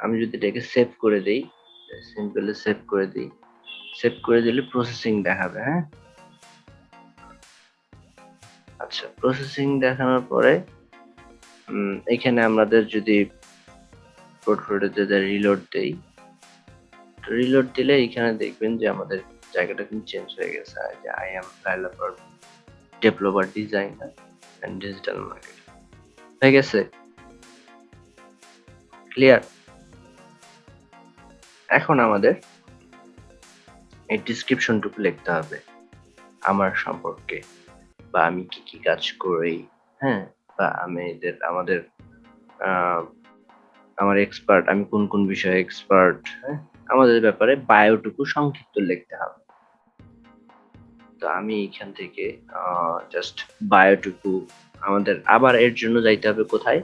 আমি যদি এটাকে সেভ করে দেই সিম্পলি সেভ করে দিই। সেভ করে দিলে প্রসেসিং দেখাবে হ্যাঁ? আচ্ছা প্রসেসিং দেখানোর পরে এখানে আমাদের যদি পোর্টফোলিওতে রিলোড দেই রিলোড দিলে এখানে দেখবেন যে আমাদের জায়গাটা কিন্তু চেঞ্জ হয়ে গেছে। যে I am developer developer designer and digital market হয়ে গেছে? ক্লিয়ার এখন আমাদের এই ডিসক্রিপশনটুকু লিখতে হবে। আমার সম্পর্কে। বা আমি কি কি কাজ করি? হ্যাঁ? বা আমি এদের আমাদের আহ, আমার এক্সপার্ট আমি কোন কোন বিষয়ে এক্সপার্ট হ্যাঁ? আমাদের ব্যাপারে বায়োটুকু সংক্ষিপ্ত লিখতে হবে। তো আমি এখান থেকে জাস্ট বায়োটুকু আমাদের আবার এর জন্য যাইতে হবে কোথায়?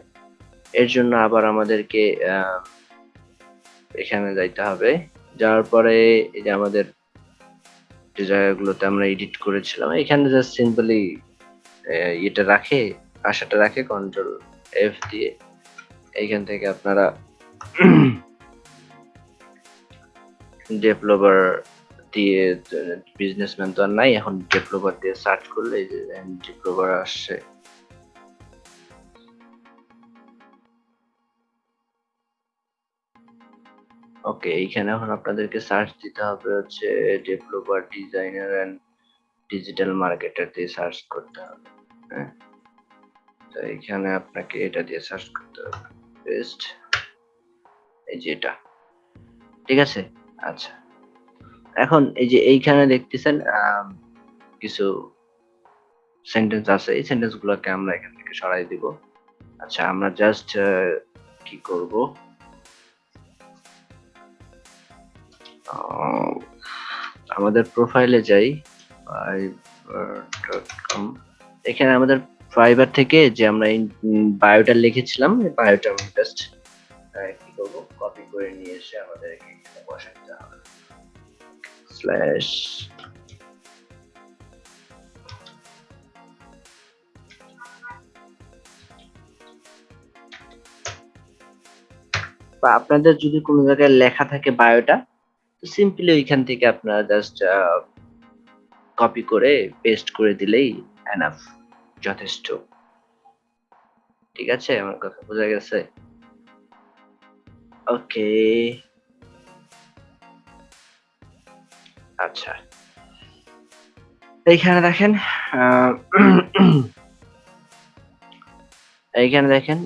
এর জন্য আবার আমাদেরকে এখানে যাইতে হবে। যাওয়ার পরে এই যে আমাদের যে জায়গাগুলোতে আমরা এডিট করেছিলাম, এখানে জাস্ট সিম্পলি এটা রাখে, আশাটা রাখে কন্ট্রোল এফ দিয়ে। এইখান থেকে আপনারা ডেভেলপার দিয়ে বিজনেসম্যান তো আর নাই, এখন ডেভেলপার দিয়ে সার্চ করলে ডেভেলপার আসছে। ওকে এইখানে এখন আপনাদেরকে সার্চ দিতে হবে হচ্ছে developer designer and digital marketer দিয়ে সার্চ করতে হবে হ্যাঁ? তো এইখানে আপনাকে এটা দিয়ে সার্চ করতে হবে পেস্ট এই যে এটা। ঠিক আছে? আচ্ছা। এখন এই যে এইখানে দেখতেছেন কিছু সেন্টেন্স আছে। এই সেন্টেন্স গুলোকে আমরা এখান থেকে সরাই দিব। আচ্ছা আমরা জাস্ট কি করব? আমাদের প্রোফাইলে যাই। এখানে আমাদের ফাইবার থেকে যে আমরা বায়োটা লিখেছিলাম বায়োটা জাস্ট করব। কপি করে নিয়ে এসে আমাদের এখানে বসাতে হবে। স্ল্যাশ আপনাদের যদি কোনো জায়গায় লেখা থাকে বায়োটা, তো সিম্পলি ওইখান থেকে আপনারা জাস্ট কপি করে পেস্ট করে দিলেই এনাফ যথেষ্ট। ঠিক আছে? আমার কথা বোঝা গেছে? ওকে আচ্ছা এইখানে দেখেন এইখানে দেখেন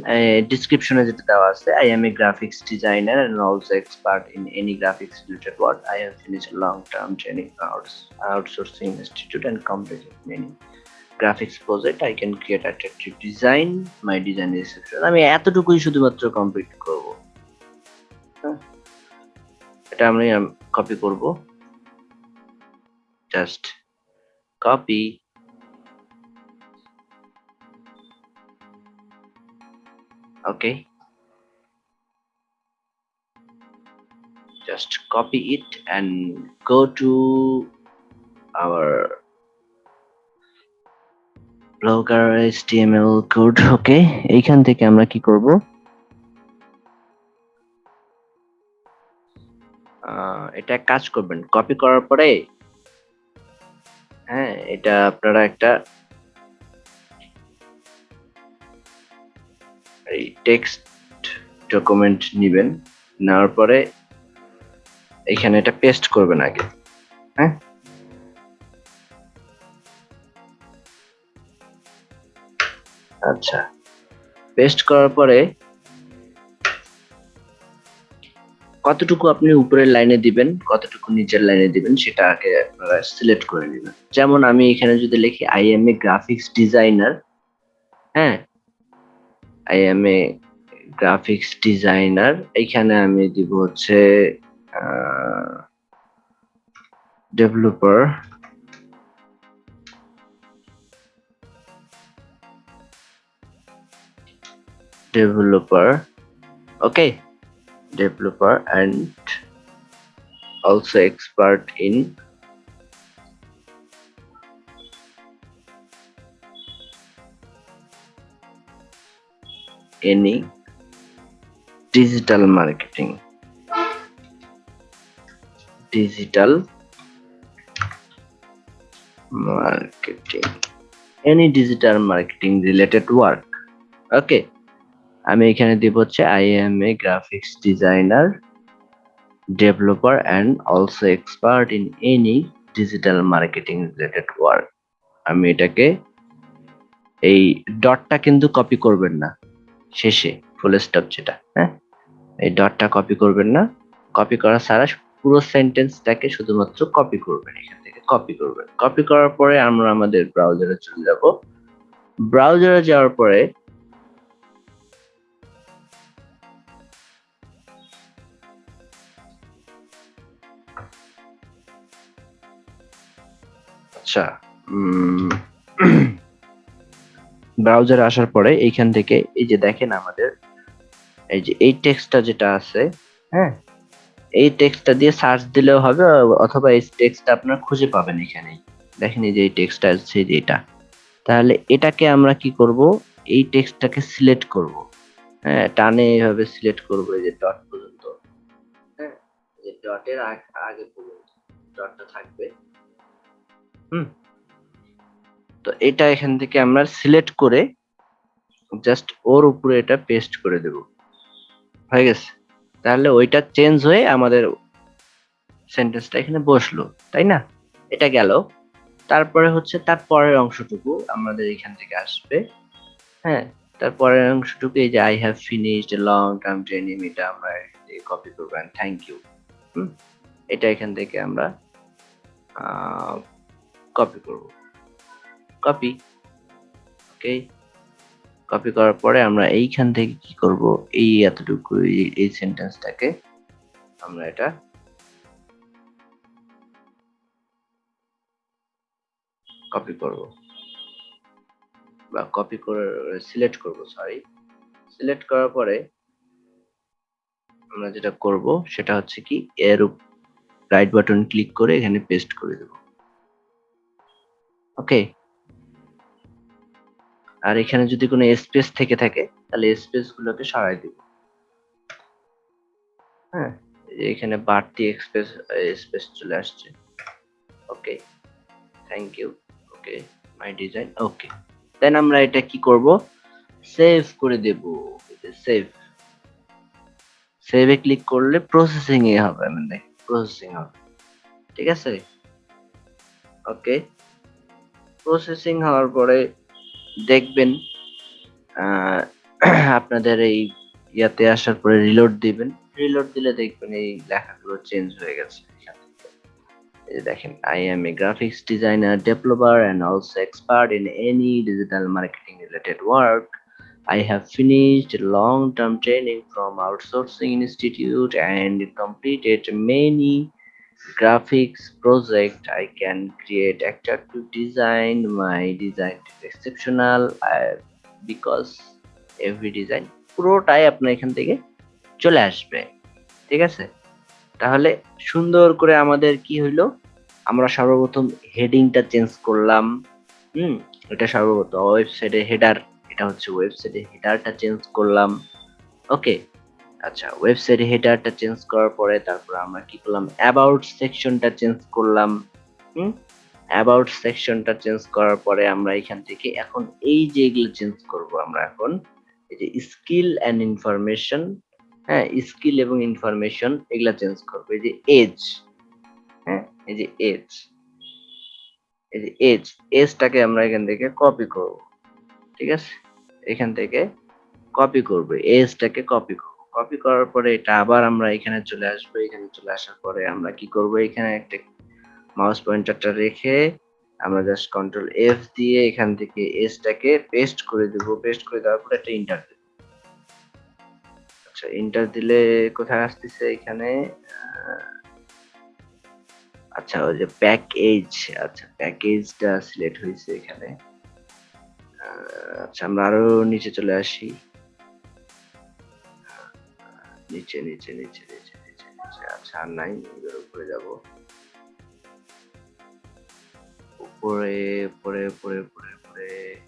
ডিসক্রিপশনে যেটা দেওয়া আছে I am a graphics designer and also expert in any graphics related work I have finished long term training outsourcing institute and completed many graphics project I can create attractive design my design reception আমি এতটুকুই শুধুমাত্র complete করব। এটা আমি copy করব just copy okay just copy it and go to our blogger html code okay এইখান থেকে আমরা কি করব এটা কাজ করবেন। কপি করার পরে হ্যাঁ এটা আপনারা একটা এই টেক্সট ডকুমেন্ট নেবেন, নেওয়ার পরে এখানে এটা পেস্ট করবেন আগে হ্যাঁ? আচ্ছা পেস্ট করার পরে কতটুকু আপনি উপরের লাইনে দিবেন, কতটুকু নিচের লাইনে দিবেন, সেটা আগে আপনারা সিলেক্ট করে নেবেন। যেমন আমি এখানে যদি লিখি I am a graphics designer হ্যাঁ? I am a graphics designer এখানে আমি দিব হচ্ছে developer developer okay? developer and also expert in any digital marketing. Digital marketing. Any digital marketing related work. Okay. আমি এখানে দিব হচ্ছে I am a graphics designer developer and also expert in any digital marketing related work আমি এটাকে এই ডটটা কিন্তু copy করবেন না, শেষে ফুল স্টপ যেটা হ্যাঁ? এই ডটটা কপি করবেন না কপি করা ছাড়া পুরো সেন্টেন্সটাকে শুধুমাত্র কপি করবেন এখান থেকে কপি করবেন। কপি করার পরে আমরা আমাদের ব্রাউজারে চলে যাব। ব্রাউজারে যাওয়ার পরে আচ্ছা ব্রাউজারে আসার পরে এইখান থেকে এই যে দেখেন আমাদের, এই যে এই টেক্সটটা যেটা আছে হ্যাঁ এই টেক্সটটা দিয়ে সার্চ দিলেও হবে, অথবা এই টেক্সটটা আপনার খুঁজে পাবেন এখানেই। দেখেন এই যে এই টেক্সটটা আছে যে এটা। তাহলে এটাকে আমরা কি করব? এই টেক্সটটাকে সিলেক্ট করব। হ্যাঁ টানে এইভাবে সিলেক্ট করব, এই যে ডট পর্যন্ত। হ্যাঁ এই ডটের আগে পর্যন্ত। ডটটা থাকবে। হুম। তো এটা এখান থেকে আমরা সিলেক্ট করে জাস্ট ওর উপরে এটা পেস্ট করে দেব। হয়ে গেছে? তাহলে ওইটা চেঞ্জ হয়ে আমাদের সেন্টেন্সটা এখানে বসল, তাই না? এটা গেল। তারপরে হচ্ছে তার পরের অংশটুকু আমাদের এখান থেকে আসবে। হ্যাঁ তারপরের অংশটুকু এই যে I have finished long term training এটা আমরা কপি করবেন থ্যাংক ইউ হুম, এটা এখান থেকে আমরা কপি করব। কপি ওকে কপি করার পরে আমরা এইখান থেকে কি করব? এই এতটুকু, এই সেন্টেন্সটাকে আমরা এটা কপি করব। বা কপি করে সিলেক্ট করব সরি সিলেক্ট করার পরে আমরা যেটা করব, সেটা হচ্ছে কি, এর রাইট বাটন ক্লিক করে এখানে পেস্ট করে দেব। ওকে। আর এখানে যদি কোনো স্পেস থেকে থাকে, তাহলে স্পেস গুলোকে সরাই দিব। হ্যাঁ এখানে বাড়তি এক্সপ্রেস স্পেস চলে আসছে। Okay thank you okay my design okay. Then আমরা এটা কি করব? সেভ করে দেব সেভ সেভে ক্লিক করলে প্রসেসিং এ হবে মানে প্রসেসিং হবে। ঠিক আছে? ওকে প্রসেসিং হওয়ার পরে দেখবেন আপনাদের এই ইয়াতে আসার পরে রিলোড দিবেন। রিলোড দিলে দেখবেন এই লেখাগুলো চেঞ্জ হয়ে গেছে। দেখেন I am a graphics designer developer and also expert in any digital marketing related work I have finished long-term training from outsourcing institute and completed many graphics project I can create attractive design. My design is exceptional I, because every design পুরোটাই আপনার এখান থেকে চলে আসবে। ঠিক আছে? তাহলে সুন্দর করে আমাদের কি হইল? আমরা সর্বপ্রথম হেডিংটা চেঞ্জ করলাম। হুম? এটা সর্বপ্রথম ওয়েবসাইটে হেডার এটা হচ্ছে ওয়েবসাইটে হেডারটা চেঞ্জ করলাম। ওকে আচ্ছা ওয়েবসাইট হেডারটা চেঞ্জ করার পরে তারপর আমরা কি করলাম? অ্যাবাউট সেকশনটা চেঞ্জ করলাম। অ্যাবাউট সেকশনটা চেঞ্জ করার পরে আমরা এখান থেকে এখন এই যে এগুলো চেঞ্জ করব আমরা এখন, এই যে স্কিল অ্যান্ড ইনফরমেশন হ্যাঁ স্কিল এবং ইনফরমেশন এগুলা চেঞ্জ করব। এই যে এজ হ্যাঁ এই যে এজ এই যে এজ এজটাকে আমরা এখান থেকে কপি করব। ঠিক আছে? এখান থেকে কপি করব এজটাকে কপি করব। কপি করার পরে এটা আবার আমরা এখানে চলে আসব। এখানে চলে আসার পরে আমরা কি করব? এখানে একটা মাউস পয়েন্টারটা রেখে আমরা জাস্ট কন্ট্রোল এফ দিয়ে এখান থেকে এসটাকে পেস্ট করে দেব। পেস্ট করে দেওয়ার পরে একটা ইন্টার দেব। আচ্ছা ইন্টার দিলে কোথায় আসতেছে এখানে? আচ্ছা ওই যে প্যাকেজ আচ্ছা প্যাকেজটা সিলেক্ট হয়েছে এখানে। আচ্ছা আমরা আরও নিচে চলে আসি। নিচে নিচে নিচে নিচে নিচে নিচে। আচ্ছা আর নাই, এবার উপরে যাব। উপরে উপরে উপরে উপরে উপরে।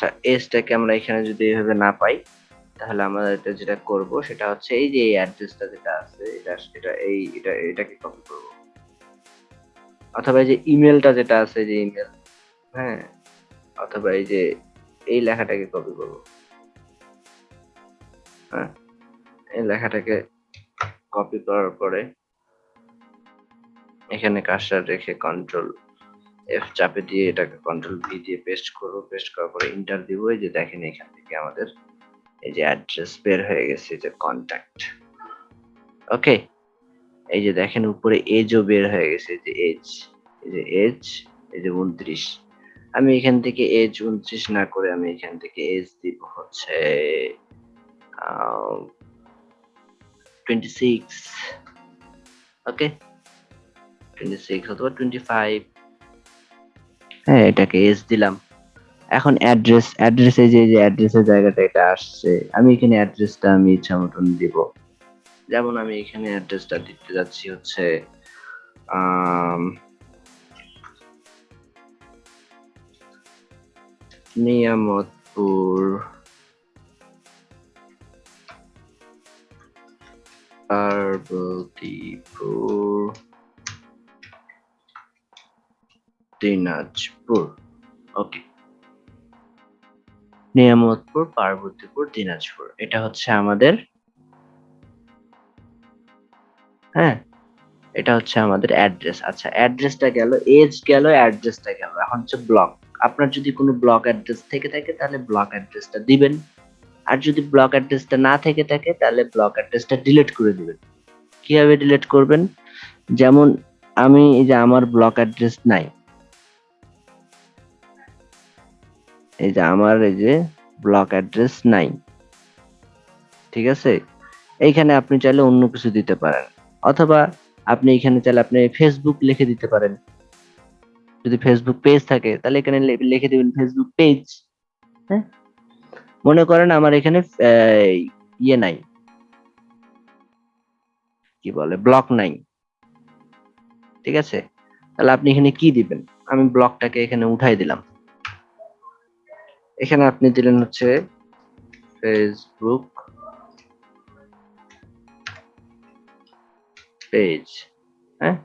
আচ্ছা এজটাকে আমরা এখানে যদি এভাবে না পাই, তাহলে আমরা এটা যেটা করব সেটা হচ্ছে এই যে এই অ্যাড্রেসটা যেটা আছে, এটা এটা এই, এটা, এটাকে কপি করব। অথবা এই যে ইমেলটা যেটা আছে যে ইমেল হ্যাঁ অথবা এই যে এই লেখাটাকে কপি করব। হ্যাঁ এই লেখাটাকে কপি করার পরে এখানে কাজটা রেখে কন্ট্রোল এফ চাপে দিয়ে এটাকে কন্ট্রোল ভি দিয়ে পেস্ট করব। পেস্ট করার পরে ইন্টার দিব। এই যে দেখেন এখান থেকে আমাদের এই যে অ্যাড্রেস বের হয়ে গেছে যে কন্ট্যাক্ট ওকে এই যে দেখেন উপরে এজও বের হয়ে গেছে যে এজ এই যে এজ এই যে উনত্রিশ। আমি এখান থেকে এজ উনত্রিশ না করে আমি এখান থেকে এজ দিব হচ্ছে twenty six okay twenty six অথবা টোয়েন্টি ফাইভ হ্যাঁ এটাকে এজ দিলাম। এখন অ্যাড্রেস অ্যাড্রেসে যে যে অ্যাড্রেসের জায়গাটা এটা আসছে, আমি এখানে অ্যাড্রেসটা আমি ইচ্ছা মতন দিব। যেমন আমি এখানে অ্যাড্রেসটা দিতে যাচ্ছি হচ্ছে নিয়ামতপুর পার্বতীপুর দিনাজপুর। ওকে। নিয়ামতপুর, পার্বতীপুর, দিনাজপুর। এটা হচ্ছে আমাদের হ্যাঁ এটা হচ্ছে আমাদের অ্যাড্রেস। আচ্ছা অ্যাড্রেসটা গেল, এজ গেল, অ্যাড্রেসটা গেল। এখন হচ্ছে ব্লক। আপনার যদি কোনো ব্লক অ্যাড্রেস থেকে থাকে, তাহলে ব্লক অ্যাড্রেসটা দিবেন। আর যদি ব্লক অ্যাড্রেসটা না থেকে থাকে, তাহলে ব্লক অ্যাড্রেসটা ডিলিট করে দিবেন। কীভাবে ডিলিট করবেন? যেমন, আমি এই যে আমার ব্লক অ্যাড্রেস নাই এই যে আমার এই যে ব্লক অ্যাড্রেস নাই ঠিক আছে? এইখানে আপনি চাইলে অন্য কিছু দিতে পারেন। অথবা আপনি এখানে চাইলে আপনি ফেসবুক লিখে দিতে পারেন। যদি ফেসবুক পেজ থাকে, তাহলে এখানে লিখে দিবেন ফেসবুক পেজ হ্যাঁ? মনে করেন আমার এখানে ইয়ে নাই। কি বলে? ব্লক নাই ঠিক আছে? তাহলে আপনি এখানে কি দিবেন? আমি ব্লকটাকে এখানে উঠাই দিলাম। এখানে আপনি দিলেন হচ্ছে ফেসবুক পেজ হ্যাঁ?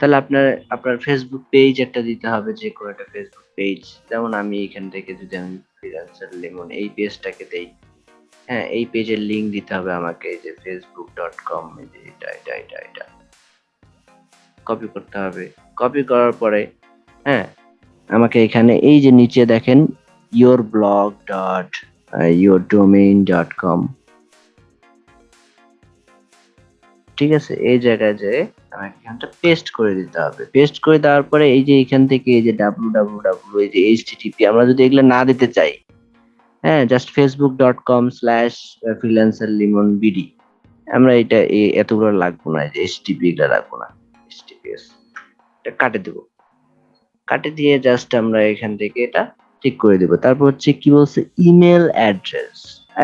তাহলে আপনার আপনার ফেসবুক পেজ একটা দিতে হবে, যে কোনো একটা ফেসবুক পেজ যেমন আমি এখান থেকে যদি আমি ফ্রিল্যান্সার লেমন, এই পেজটাকে দেই। হ্যাঁ এই পেজের লিংক দিতে হবে আমাকে, এই যে ফেসবুক ডট কম এটা এটা এটা এটা। কপি করতে হবে। কপি করার পরে হ্যাঁ আমাকে এখানে এই যে নিচে দেখেন your blog dot uh, ঠিক আছে এই জায়গায় যে আমাকে এখানটা পেস্ট করে দিতে হবে। পেস্ট করে দেওয়ার পরে এই যে এখান থেকে এই যে ডাব্লু ডাব্লু ডাব্লু এই যে এইচটিটিপি আমরা যদি এগুলো না দিতে চাই হ্যাঁ just Facebook dot com slash freelancer Limon BD আমরা এটা এতগুলো লাগবো না এই যে এইচটিপি এগুলো রাখব না। এইচটিপিএস এটা কাটে দেবো। কাটে দিয়ে জাস্ট আমরা এখান থেকে এটা ঠিক করে দেবো। তারপর হচ্ছে কি বলছে? ইমেল অ্যাড্রেস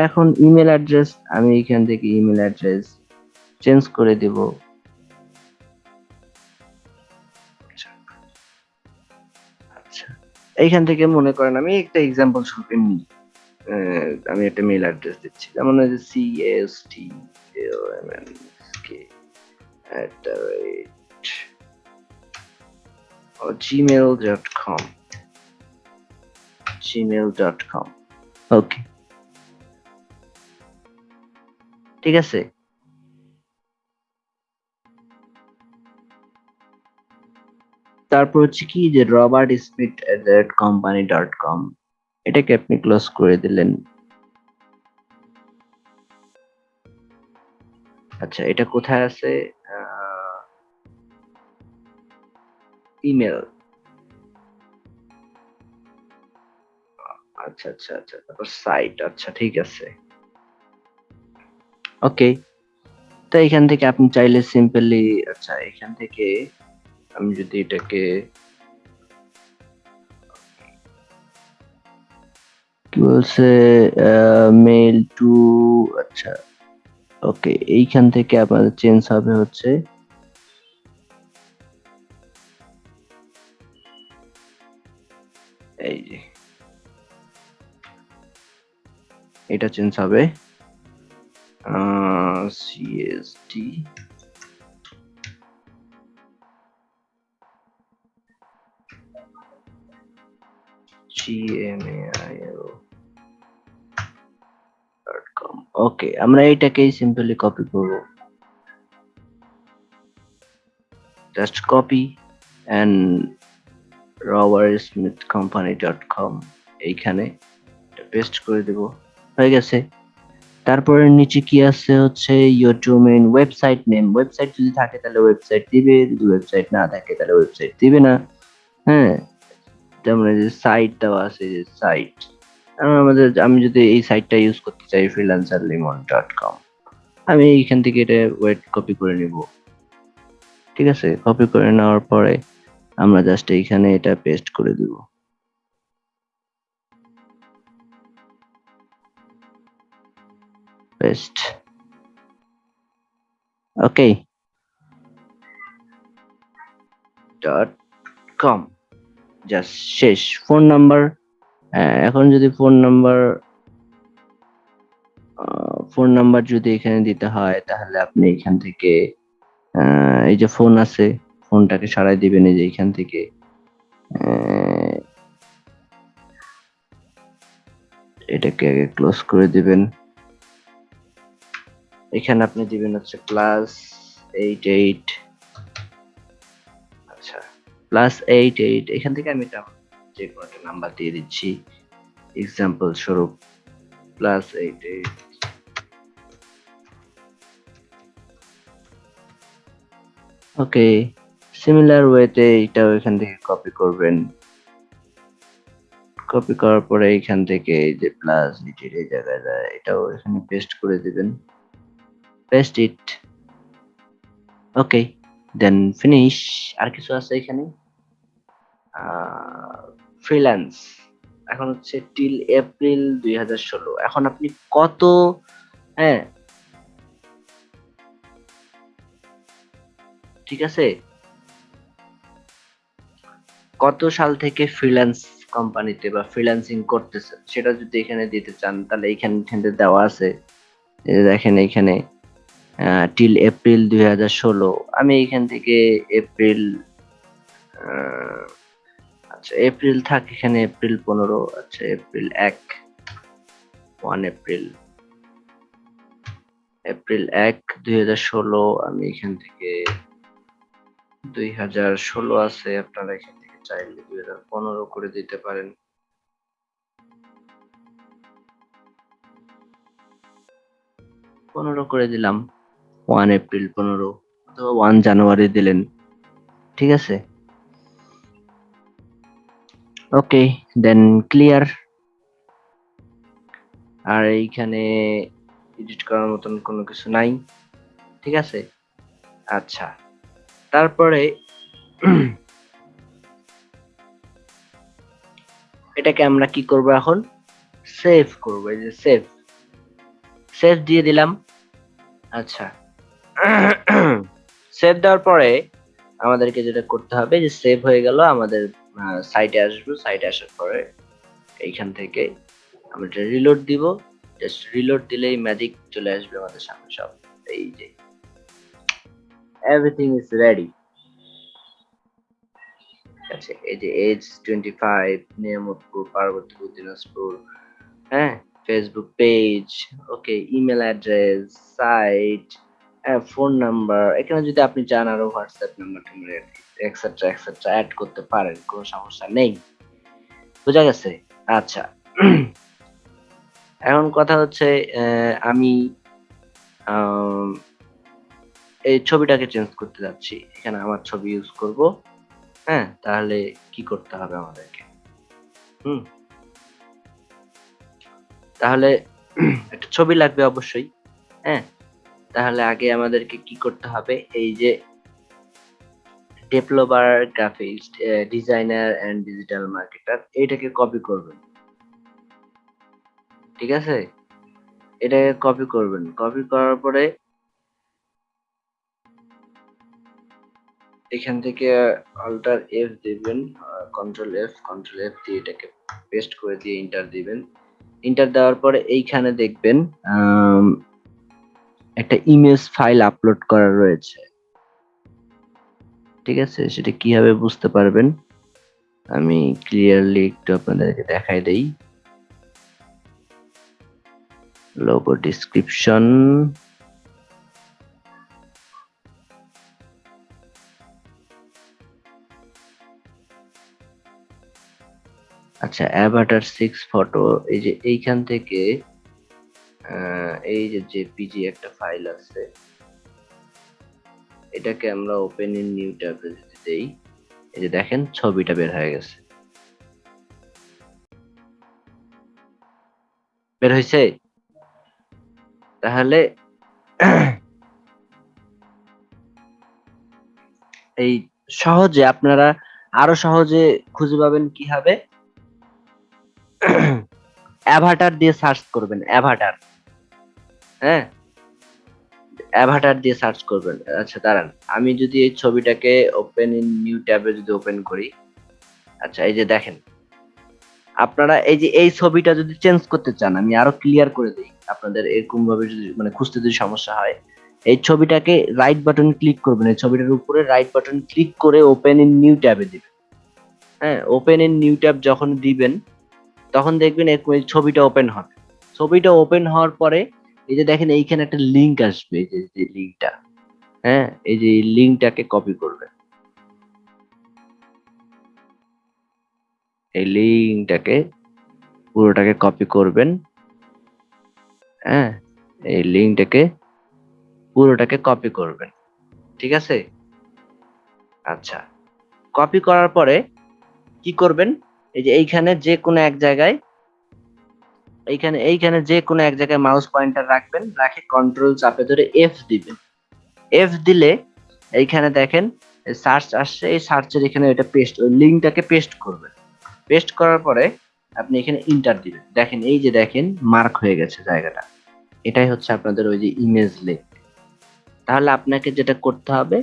এখন ইমেল অ্যাড্রেস আমি এখান থেকে ইমেল অ্যাড্রেস চেঞ্জ করে দেব। আচ্ছা। এইখান থেকে মনে করেন আমি একটা এক্সাম্পল স্বরূপ এমনি আমি একটা মেল অ্যাড্রেস দিচ্ছি। যেমন হচ্ছে C S T M N K at the rate Gmail dot com gmail.com okay ঠিক আছে? তারপর হচ্ছে কি যে Robert Smith company dot com এটাকে আপনি ক্লোজ করে দিলেন। আচ্ছা এটা কোথায় আছে? ইমেল আচ্ছা আচ্ছা আচ্ছা তারপর সাইট আচ্ছা ঠিক আছে। ওকে তো এখান থেকে আপনি চাইলে সিম্পলি আচ্ছা এখান থেকে আমি যদি এটাকে কি বলছে মেল টু আচ্ছা ওকে এইখান থেকে আপনাদের চেঞ্জ হবে হচ্ছে এটা চেঞ্জ হবে সিএসডি ওকে আমরা এটাকেই সিম্পলি কপি করব। Just copy and Robert Smith company dot com এইখানে পেস্ট করে দেব। হয়ে গেছে। তারপরে নিচে কি আছে হচ্ছে your domain website name website যদি থাকে তাহলে ওয়েবসাইট দিবে, যদি ওয়েবসাইট না থাকে তাহলে ওয়েবসাইট দিবে না। হ্যাঁ এই যে সাইট দেওয়া আছে, যে সাইট আমাদের, আমি যদি এই সাইটটা ইউজ করতে চাই ফ্রিল্যান্সার লিমন ডট কম আমি এইখান থেকে এটা ওয়েট কপি করে নিব। ঠিক আছে? কপি করে নেওয়ার পরে আমরা জাস্ট এইখানে এটা পেস্ট করে দিব। Paste okay dot com just শেষ। ফোন নাম্বার এখন যদি ফোন নাম্বার ফোন নাম্বার যদি এখানে দিতে হয়, তাহলে আপনি এখান থেকে এই যে ফোন আছে ফোনটাকে সারাই দিবেন এই যে এখান থেকে। এটাকে আগে ক্লোজ করে দিবেন। এখানে আপনি দিবেন হচ্ছে প্লাস এইট এইট আচ্ছা প্লাস এইট এইট এখান থেকে আমি এটা যে কোনো একটা নাম্বার দিয়ে দিচ্ছি এক্সাম্পল স্বরূপ plus eight eight okay similar ওয়েতে এটাও এখান থেকে কপি করবেন। কপি করার পরে এখান থেকে এই যে প্লাস নিচের এই জায়গায় এটাও এখানে পেস্ট করে দিবেন। Paste it okay then finish আর কিছু আছে এখানে? ফ্রিল্যান্স এখন হচ্ছে টিল এপ্রিল দুই হাজার ষোলো। এখন আপনি কত হ্যাঁ? ঠিক আছে? কত সাল থেকে ফ্রিল্যান্স কোম্পানিতে বা ফ্রিল্যান্সিং করতেছেন? সেটা যদি এখানে দিতে চান, তাহলে এইখানে দেওয়া আছে। দেখেন এইখানে টিল এপ্রিল দুই হাজার ষোলো। আমি এখান থেকে এপ্রিল আচ্ছা এপ্রিল থাক, এখানে এপ্রিল পনেরো আচ্ছা এপ্রিল এক ওয়ান এপ্রিল এপ্রিল এক দুই আমি এখান থেকে দুই হাজার ষোলো আছে, আপনারা এখান থেকে চাইলে দুই হাজার পনেরো করে দিতে পারেন। পনেরো করে দিলাম। ওয়ান এপ্রিল পনেরো অথবা ওয়ান জানুয়ারি দিলেন। ঠিক আছে? ওকে দেন ক্লিয়ার আর এইখানে এডিট করার মতন কোনো কিছু নাই। ঠিক আছে? আচ্ছা। তারপরে এটাকে আমরা কি করব এখন? সেভ করব, এই যে সেভ সেভ দিয়ে দিলাম। আচ্ছা। সেভ দেওয়ার পরে আমাদেরকে যেটা করতে হবে যে সেভ হয়ে গেল আমাদের সাইটে আসব। সাইটে আসার পরে এইখান থেকে আমরা এটা রিলোড দিব। জাস্ট রিলোড দিলেই ম্যাজিক চলে আসবে আমাদের সামনে সব। এই যে। এভরিথিং ইজ রেডি আছে এই যে age twenty five Niamatpur Parbatipur Dinajpur হ্যাঁ? Facebook page okay email address site phone number এখানে যদি আপনি চান আরও হোয়াটসঅ্যাপ নাম্বার টাম্বার এক্সেট্রা এক্সেট্রা অ্যাড করতে পারেন, কোনো সমস্যা নেই। বোঝা গেছে? আচ্ছা। এখন কথা হচ্ছে আমি এই ছবিটাকে চেঞ্জ করতে যাচ্ছি। এখানে আমার ছবি ইউজ করব। হ্যাঁ তাহলে কি করতে হবে আমাদেরকে? হুম। তাহলে, একটা ছবি লাগবে অবশ্যই। হ্যাঁ তাহলে আগে আমাদেরকে কি করতে হবে? এই যে developer graphics designer and digital marketer এইটাকে কপি করবেন। ঠিক আছে? এটাকে কপি করবেন। কপি করার পরে এখান থেকে অল্টার এফ দিবেন কন্ট্রোল এফ কন্ট্রোল এফ দিয়ে এটাকে পেস্ট করে দিয়ে ইন্টার দিবেন। ইন্টার দেওয়ার পরে এইখানে দেখবেন একটা ইমেজ ফাইল আপলোড করা রয়েছে। ঠিক আছে? সেটা কীভাবে বুঝতে পারবেন? আমি ক্লিয়ারলি একটু আপনাদেরকে দেখাই দেই। লোগো ডিসক্রিপশন আচ্ছা অ্যাভাটার সিক্স ফটো এই যে এইখান থেকে এই যে জেপিজি একটা ফাইল আছে, এটাকে আমরা ওপেন ইন নিউ ট্যাবে যদি দেই। এই যে দেখেন, ছবিটা বের হয়ে গেছে। বের হয়েছে তাহলে এই সহজে আপনারা আরও সহজে খুঁজে পাবেন কীভাবে অ্যাভাটার দিয়ে সার্চ করবেন অ্যাভাটার হ্যাঁ? অ্যাভাটার দিয়ে সার্চ করবেন। আচ্ছা দাঁড়ান। আমি যদি এই ছবিটাকে ওপেন ইন নিউ ট্যাবে যদি ওপেন করি আচ্ছা এই যে দেখেন। আপনারা এই যে এই ছবিটা যদি চেঞ্জ করতে চান, আমি আরও ক্লিয়ার করে দিই আপনাদের এরকম ভাবে যদি মানে খুঁজতে যদি সমস্যা হয়, এই ছবিটাকে রাইট বাটন ক্লিক করবেন। এই ছবিটার উপরে রাইট বাটন ক্লিক করে ওপেন ইন নিউ ট্যাবে দিবেন। হ্যাঁ ওপেন ইন নিউ ট্যাব যখন দিবেন, তখন দেখবেন এরকম এই ছবিটা ওপেন হবে। ছবিটা ওপেন হওয়ার পরে এই যে দেখেন এইখানে একটা লিংক আসবে, এই যে লিংকটা হ্যাঁ এই যে লিংকটাকে কপি করবেন। এই লিংকটাকে পুরোটাকে কপি করবেন। হ্যাঁ এই লিংকটাকে পুরোটাকে কপি করবেন। ঠিক আছে? আচ্ছা। কপি করার পরে কি করবেন? এই যে এইখানে যে কোনো এক জায়গায় এইখানে এইখানে যে কোনো এক জায়গায় মাউস পয়েন্টার রাখবেন, রাখে কন্ট্রোল চাপে ধরে এফ দিবেন। এফ দিলে এইখানে দেখেন সার্চ আসছে, এই সার্চের এখানে এটা পেস্ট ওই লিঙ্কটাকে পেস্ট করবেন। পেস্ট করার পরে আপনি এখানে ইন্টার দিবেন। দেখেন, এই যে দেখেন মার্ক হয়ে গেছে জায়গাটা। এটাই হচ্ছে আপনাদের ওই যে ইমেজ লিঙ্ক তাহলে আপনাকে যেটা করতে হবে,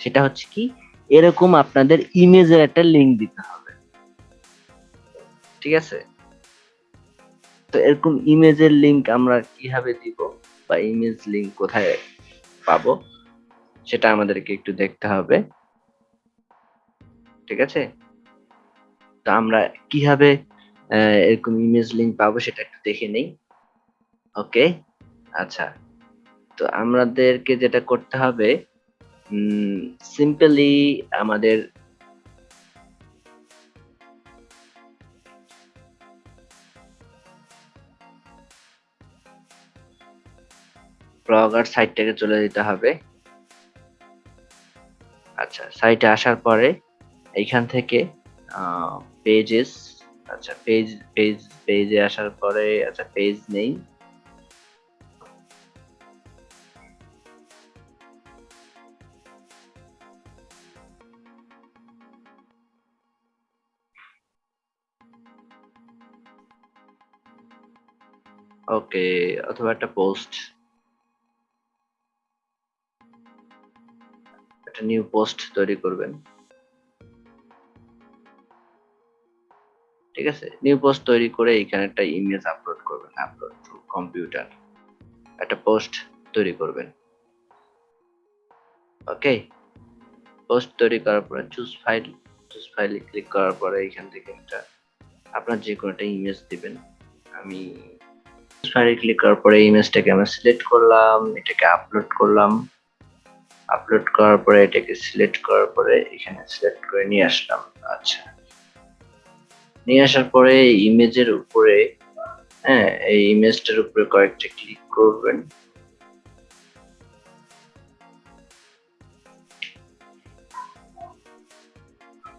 সেটা হচ্ছে কি, এরকম আপনাদের ইমেজের একটা লিঙ্ক দিতে হবে। ঠিক আছে? তো এরকম ইমেজের লিংক আমরা কীভাবে দিব বা ইমেজ লিংক কোথায় পাবো, সেটা আমাদেরকে একটু দেখতে হবে। ঠিক আছে? তো আমরা কীভাবে এরকম ইমেজ লিংক পাবো সেটা একটু দেখে নেই। ওকে? আচ্ছা। তো আমাদেরকে যেটা করতে হবে সিম্পলি আমাদের ব্লগার সাইটটাকে চলে যেতে হবে। আচ্ছা সাইটে আসার পরে এইখান থেকে পেজেস আচ্ছা পেজ পেজ পেজে আসার পরে আচ্ছা পেজ নেই। ওকে অথবা একটা পোস্ট একটা নিউ পোস্ট তৈরি করবেন। ঠিক আছে? নিউ পোস্ট তৈরি করে এখানে একটা ইমেজ আপলোড করবেন আপলোড টু কম্পিউটার একটা পোস্ট তৈরি করবেন। ওকে পোস্ট তৈরি করার পরে চুজ ফাইল চুজ ফাইলে ক্লিক করার পরে এখান থেকে একটা, আপনার যে কোনো একটা ইমেজ দিবেন। আমি ফাইলে ক্লিক করার পরে ইমেজটাকে আমি সিলেক্ট করলাম, এটাকে আপলোড করলাম। আপলোড করার পরে, এটাকে সিলেক্ট করার পরে এখানে সিলেক্ট করে নিয়ে আসলাম। আচ্ছা। নিয়ে আসার পরে ইমেজের উপরে হ্যাঁ এই ইমেজটার উপরে কয়েকটা ক্লিক করবেন।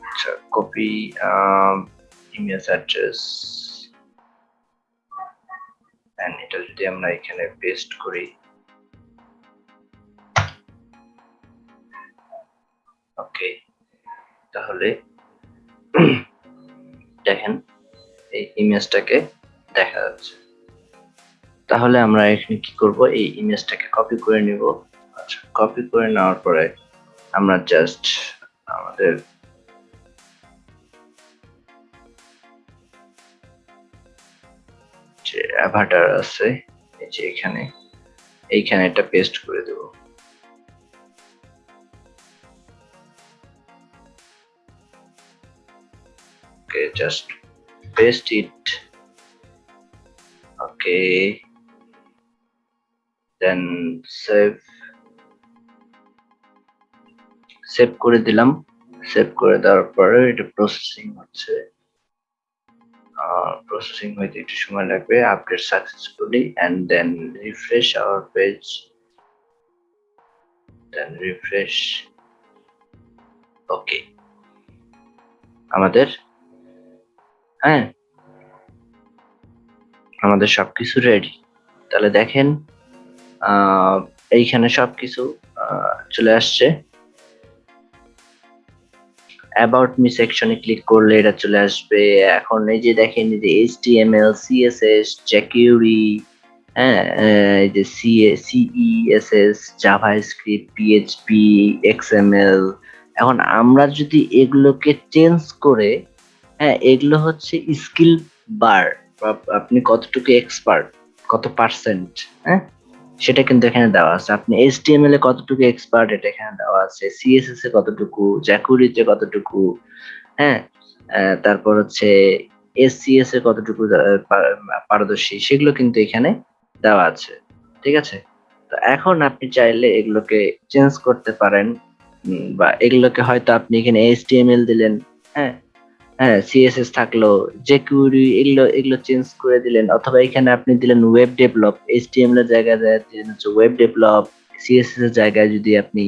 আচ্ছা কপি ইমেজ অ্যাড্রেস এন্ড এটা যদি আমরা এখানে পেস্ট করি ওকে, তাহলে দেখেন, এই ইমেজটাকে দেখা যাচ্ছে। তাহলে আমরা এখানে কি করব? এই ইমেজটাকে কপি করে নিব। আচ্ছা কপি করে নেওয়ার পরে আমরা জাস্ট আমাদের যে অ্যাভাটার আছে, এই যে এখানে, এইখানে এটা পেস্ট করে দেব। Okay just paste it okay then save save করে দিলাম। সেভ করে দেওয়ার পরে এটা প্রসেসিং হচ্ছে। প্রসেসিং হইতে একটু সময় লাগবে। Update successfully and then refresh our page then refresh okay আমাদের হ্যাঁ? আমাদের সবকিছু রেডি তাহলে দেখেন এইখানে সবকিছু চলে আসছে। অ্যাবাউট মি সেকশনে ক্লিক করলে এটা চলে আসবে। এখন এই যে দেখেন, এই যে এইচটিএমএল সিএসএস জ্যাকিউরি হ্যাঁ এই যে CA CSS JavaScript PHP XML এখন আমরা যদি এগুলোকে চেঞ্জ করে হ্যাঁ এগুলো হচ্ছে স্কিল বার আপনি কতটুকু এক্সপার্ট কত পার্সেন্ট হ্যাঁ? সেটা কিন্তু এখানে দেওয়া আছে। আপনি এইচটিএমএল এ কতটুকু এক্সপার্ট এটা এখানে দেওয়া আছে। সিএসএস এ কতটুকু জ্যাকুরিতে কতটুকু হ্যাঁ? তারপর হচ্ছে এসসিএস এ কতটুকু পারদর্শী, সেগুলো কিন্তু এখানে দেওয়া আছে। ঠিক আছে? তো এখন আপনি চাইলে এগুলোকে চেঞ্জ করতে পারেন বা এগুলোকে হয়তো আপনি এখানে এইচটিএমএল দিলেন হ্যাঁ? হ্যাঁ সিএসএস থাকল যে কুইরি এগুলো এগুলো চেঞ্জ করে দিলেন। অথবা এখানে আপনি দিলেন ওয়েব ডেভেলপ এইচটিএমএল এর জায়গায় হচ্ছে ওয়েব ডেভেলপ সিএসএস এর জায়গায় যদি আপনি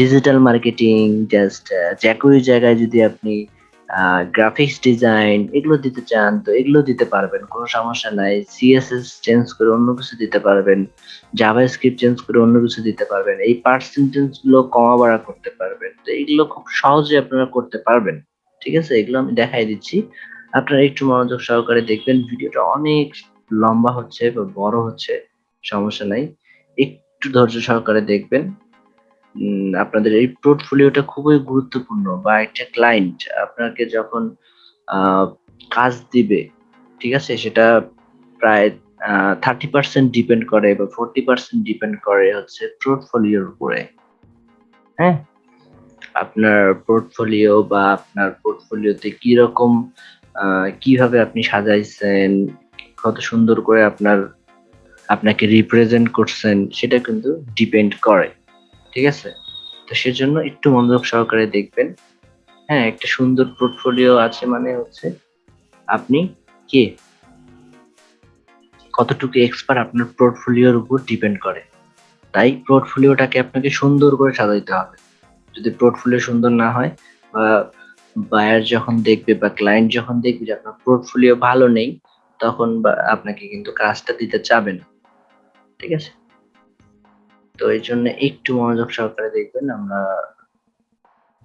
ডিজিটাল মার্কেটিং জাস্ট জ্যাকুরির জায়গায় যদি আপনি গ্রাফিক্স ডিজাইন এগুলো দিতে চান, তো এগুলো দিতে পারবেন, কোনো সমস্যা নাই। সিএসএস চেঞ্জ করে অন্য কিছু দিতে পারবেন জাভা স্ক্রিপ্ট চেঞ্জ করে অন্য কিছু দিতে পারবেন, এই পার্সেন্টেজগুলো কমা বাড়া করতে পারবেন, তো এগুলো খুব সহজে আপনারা করতে পারবেন। ঠিক আছে? এগুলো আমি দেখাই দিচ্ছি। আপনারা একটু মনোযোগ সহকারে দেখবেন, ভিডিওটা অনেক লম্বা হচ্ছে বা বড় হচ্ছে, সমস্যা নাই। একটু ধৈর্য সহকারে দেখবেন। আপনাদের এই পোর্টফোলিওটা খুবই গুরুত্বপূর্ণ বা একটা ক্লায়েন্ট আপনাকে যখন কাজ দিবে, ঠিক আছে? সেটা প্রায় থার্টি পার্সেন্ট ডিপেন্ড করে বা ফোরটি পার্সেন্ট ডিপেন্ড করে হচ্ছে পোর্টফোলিওর উপরে। হ্যাঁ? আপনার পোর্টফোলিও বা আপনার পোর্টফোলিওতে কি রকম কীভাবে আপনি সাজাইছেন, কত সুন্দর করে আপনার, আপনাকে রিপ্রেজেন্ট করছেন, সেটা কিন্তু ডিপেন্ড করে, ঠিক আছে? তো সেজন্য একটু মনোযোগ সহকারে দেখবেন। হ্যাঁ একটা সুন্দর পোর্টফোলিও আছে মানে হচ্ছে আপনি কে? কতটুকু এক্সপার্ট আপনার পোর্টফোলিওর উপর ডিপেন্ড করে? তাই পোর্টফোলিওটাকে আপনাকে সুন্দর করে সাজাইতে হবে। যদি পোর্টফোলিও সুন্দর না হয় বা বায়ার যখন দেখবে বা ক্লায়েন্ট যখন দেখবে যে আপনার পোর্টফোলিও ভালো নেই, তখন আপনাকে কিন্তু কাজটা দিতে চাবে না। ঠিক আছে? তো এই জন্য একটু মনোযোগ সহকারে দেখবেন, আমরা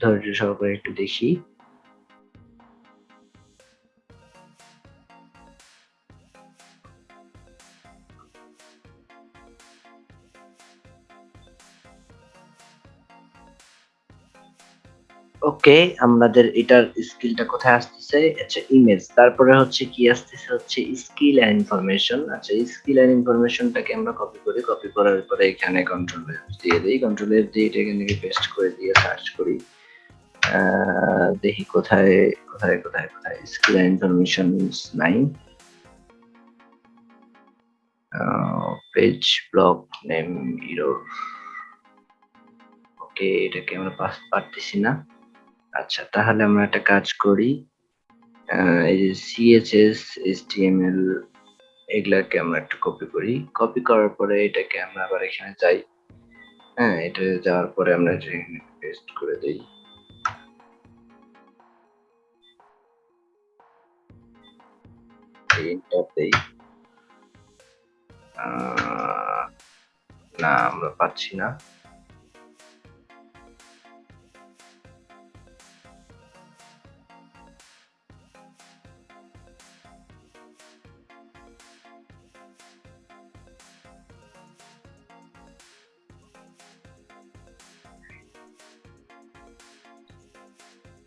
ধৈর্য সহকারে একটু দেখি। ওকে, আমাদের এটার স্কিলটা কোথায় আসতেছে? আচ্ছা ইমেজ। তারপরে হচ্ছে কি আসতেছে? হচ্ছে স্কিল এন্ড ইনফরমেশন। আচ্ছা স্কিল এন্ড ইনফরমেশনটাকে আমরা কপি করি। কপি করার পরে এখানে কন্ট্রোল দিয়ে দিই। কন্ট্রোল এফ দিয়ে এটা এখানে পেস্ট করে দিয়ে সার্চ করি। দেখি কোথায় কোথায় কোথায় কোথায়? Skill and information nine page block name error okay, এটাকে আমরা পাস পারতেছি না। আচ্ছা তাহলে আমরা একটা কাজ করি। এই যে সিএচএস এইচটিএমএল এগুলাকে আমরা একটু কপি করি। কপি করার পরে এটাকে আমরা আবার এখানে যাই। হ্যাঁ এটা যাওয়ার পরে আমরা এখানে পেস্ট করে দেই। দেই। না, আমরা পাচ্ছি না।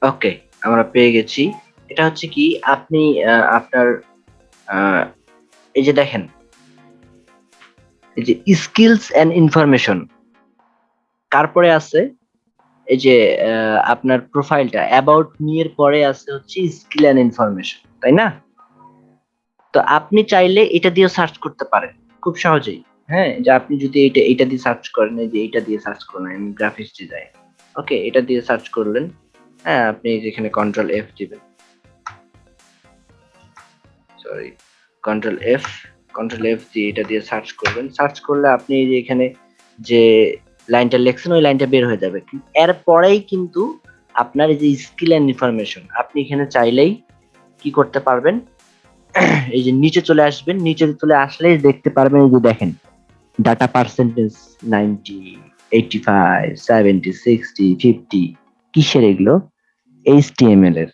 ওকে, আমরা পেয়ে গেছি। এটা হচ্ছে কি, আপনি আপনার এই যে দেখেন, এই যে স্কিলস এন্ড ইনফরমেশন তারপরে আছে, এই যে আপনার প্রোফাইলটা অ্যাবাউট এর পরে আছে হচ্ছে স্কিল এন্ড ইনফরমেশন তাই না? তো আপনি চাইলে এটা দিয়ে সার্চ করতে পারেন, খুব সহজেই। হ্যাঁ যে আপনি যদি এটা এটা দিয়ে সার্চ করেন যে এটা দিয়ে সার্চ করেন গ্রাফিক্স ডিজাইন ওকে, এটা দিয়ে সার্চ করলেন। হ্যাঁ আপনি যেখানে কন্ট্রোল এফ দিবেন। Sorry control F control F দিয়ে এটা দিয়ে সার্চ করবেন। সার্চ করলে আপনি যে এখানে যে লাইনটা লেখছেন, ওই লাইনটা বের হয়ে যাবে। এর পরেই কিন্তু আপনার এই যে স্কিল এন্ড ইনফরমেশন আপনি এখানে চাইলেই কি করতে পারবেন? এই যে নিচে চলে আসবেন। নিচে চলে আসলেই দেখতে পারবেন এই যে দেখেন data percentage ninety eighty five seventy sixty fifty কিসের এগুলো? এইচটিএমএল এর।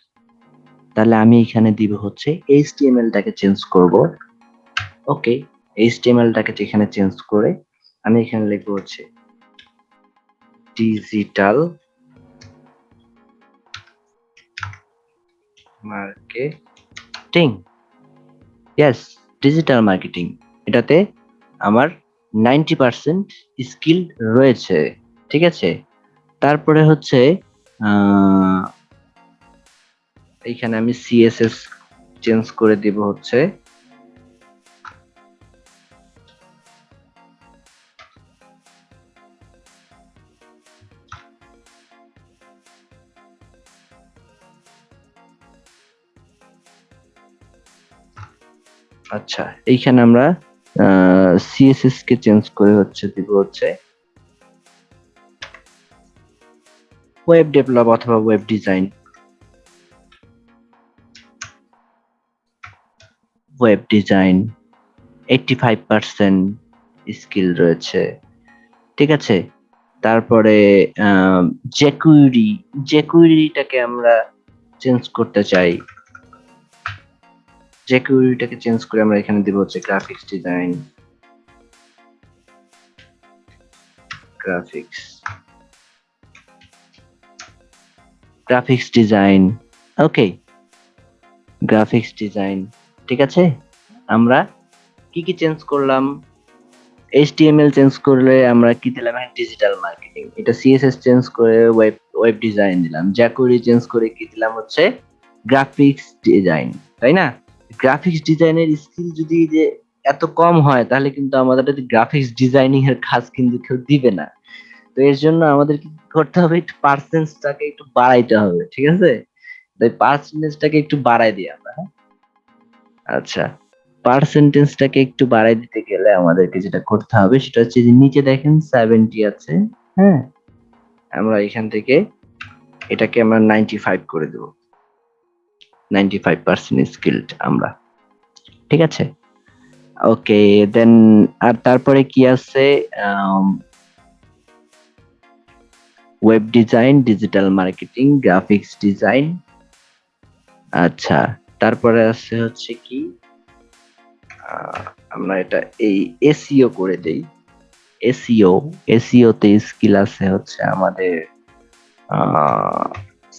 তাহলে আমি এখানে দিব হচ্ছে এইচটিএমএল টাকে চেঞ্জ করব। ওকে এইচটিএমএল টাকে এখানে চেঞ্জ করে, আমি এখানে লিখব হচ্ছে digital marketing yes digital marketing এটাতে আমার নাইনটি পার্সেন্ট স্কিল রয়েছে। ঠিক আছে? তারপরে হচ্ছে এইখানে আমি সিএসএস চেঞ্জ করে দিব হচ্ছে। আচ্ছা এইখানে আমরা সিএসএস কে চেঞ্জ করে হচ্ছে দিব হচ্ছে। ওয়েব ডেভেলপ অথবা web design web design eighty five percent skill রয়েছে। ঠিক আছে? তারপরে জেকুইরি জেকুইরিটাকে আমরা চেঞ্জ করতে চাই। জেকুইরিটাকে চেঞ্জ করে আমরা এখানে দিব হচ্ছে graphics design graphics graphics design okay graphics design ঠিক আছে? আমরা কি কি চেঞ্জ করলাম? HTML চেঞ্জ করলে আমরা কি দিলাম? ডিজিটাল মার্কেটিং এটা CSS চেঞ্জ করে ওয়েব ওয়েব ডিজাইন দিলাম। jQuery চেঞ্জ করে কি দিলাম হচ্ছে? গ্রাফিক্স ডিজাইন তাই না? গ্রাফিক্স ডিজাইনের স্কিল যদি যে এত কম হয়, তাহলে কিন্তু আমাদের গ্রাফিক্স ডিজাইনিং এর কাজ কিন্তু কেউ দিবে না। তো এর জন্য আমাদের কি করতে হবে? একটু পার্সেন্টেজটাকে একটু বাড়াইতে হবে, ঠিক আছে? তাই পার্সেন্টেজটাকে একটু বাড়াই দিই আমরা হ্যাঁ? আচ্ছা পার্সেন্টেজটাকে একটু বাড়াই দিতে গেলে আমাদেরকে যেটা করতে হবে সেটা হচ্ছে যে নিচে দেখেন সেভেন্টি আছে হ্যাঁ? আমরা এখান থেকে এটাকে আমরা নাইনটি ফাইভ করে দেবো। নাইনটি ফাইভ পার্সেন্ট স্কিলড আমরা, ঠিক আছে? ওকে দেন আর তারপরে কি আছে? Web design digital marketing graphics design আচ্ছা তারপরে আছে হচ্ছে কি আমরা এটা এই এসইও করে দেই। এসইও এসইও তে স্কিল আছে হচ্ছে আমাদের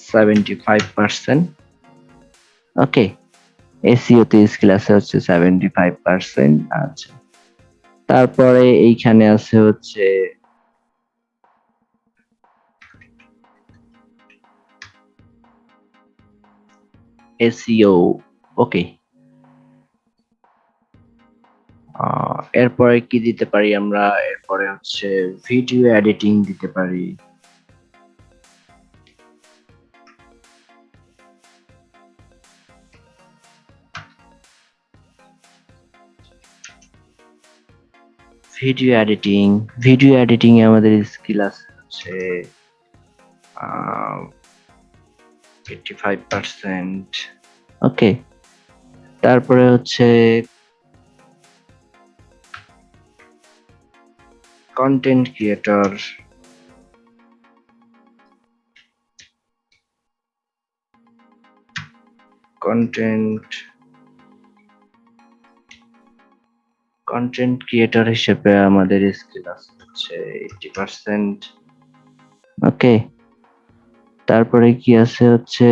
seventy five percent okay SEO তে স্কিল আছে হচ্ছে সেভেন্টি ফাইভ পার্সেন্ট আচ্ছা তারপরে এইখানে আছে হচ্ছে এসইও ওকে এরপরে কি দিতে পারি আমরা? এরপরে হচ্ছে ভিডিও এডিটিং দিতে পারি। ভিডিও এডিটিং ভিডিও এডিটিং আমাদের স্কিল আছে হচ্ছে এইটি ফাইভ পার্সেন্ট ওকে। তারপরে হচ্ছে content creator content content creator হিসেবে আমাদের স্কিল আছে হচ্ছে এইটি পার্সেন্ট ওকে। তারপরে কি আছে হচ্ছে?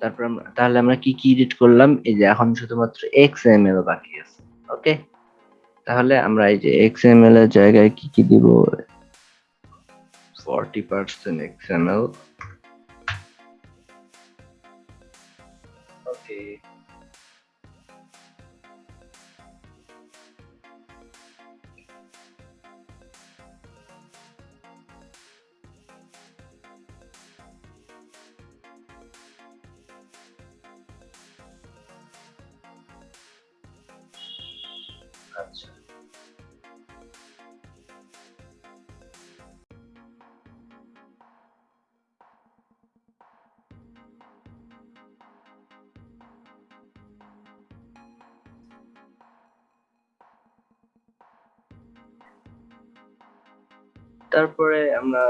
তারপর তাহলে আমরা কি কি এডিট করলাম? এই যে এখন শুধুমাত্র এক্সএমএল বাকি আছে ওকে তাহলে আমরা এই যে এক্স এম এল এর জায়গায় কি কি দিব? 40% এক্সএমএল ওকে তারপরে আমরা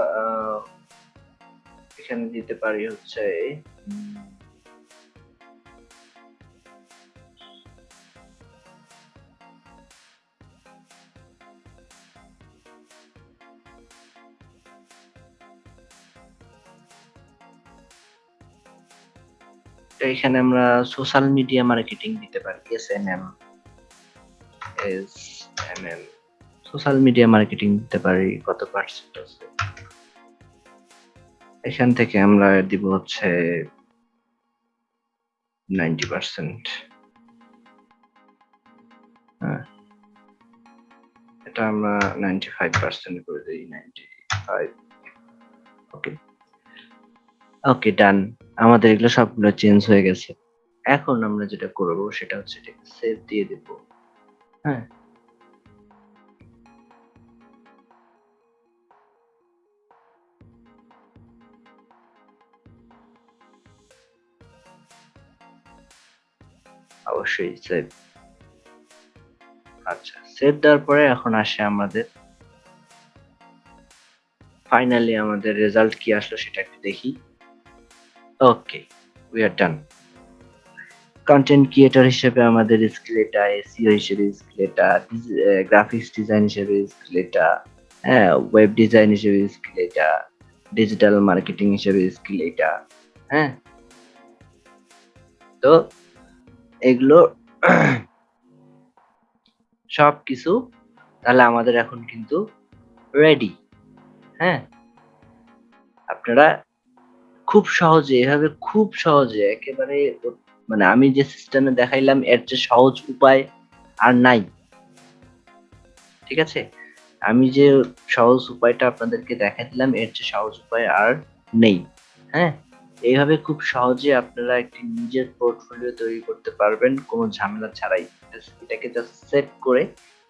এখানে দিতে পারি হচ্ছে এখানে আমরা সোশ্যাল মিডিয়া মার্কেটিং দিতে পারি S N M S M M social media marketing দিতে পারি কত পার্সেন্ট আছে এখান থেকে আমরা দিব হচ্ছে নাইনটি পার্সেন্ট হ্যাঁ। এটা আমরা নাইনটি ফাইভ পার্সেন্ট করে দিই নাইনটি ফাইভ ওকে ওকে ডান আমাদের এগুলো সবগুলো চেঞ্জ হয়ে গেছে। এখন আমরা যেটা করব সেটা হচ্ছে সেভ দিয়ে দেব। হ্যাঁ। অবশ্যই সেভ আচ্ছা সেভ দেওয়ার পরে এখন আসে আমাদের। ফাইনালি আমাদের রেজাল্ট কি আসলো সেটা একটু দেখি। Okay we are done content creator হিসেবে আমাদের স্কিল এটা এসিও হিসেবে স্কিল এটা গ্রাফিক্স ডিজাইন হিসেবে স্কিল এটা হ্যাঁ ওয়েব ডিজাইন হিসেবে স্কিল এটা ডিজিটাল মার্কেটিং হিসেবে স্কিল এটা হ্যাঁ। তো এগুলো সব কিছু তাহলে আমাদের এখন কিন্তু রেডি হ্যাঁ? আপনারা খুব সহজে, এভাবে খুব সহজে একেবারে মানে আমি যে সিস্টেমে দেখাইলাম, এর চেয়ে সহজ উপায় আর নাই। ঠিক আছে? আমি যে সহজ উপায়টা আপনাদেরকে দেখাই দিলাম এর চেয়ে সহজ উপায় আর নেই হ্যাঁ? এইভাবে খুব সহজে আপনারা একটি নিজের পোর্টফোলিও তৈরি করতে পারবেন, কোনো ঝামেলা ছাড়াই। এটাকে জাস্ট সেট করে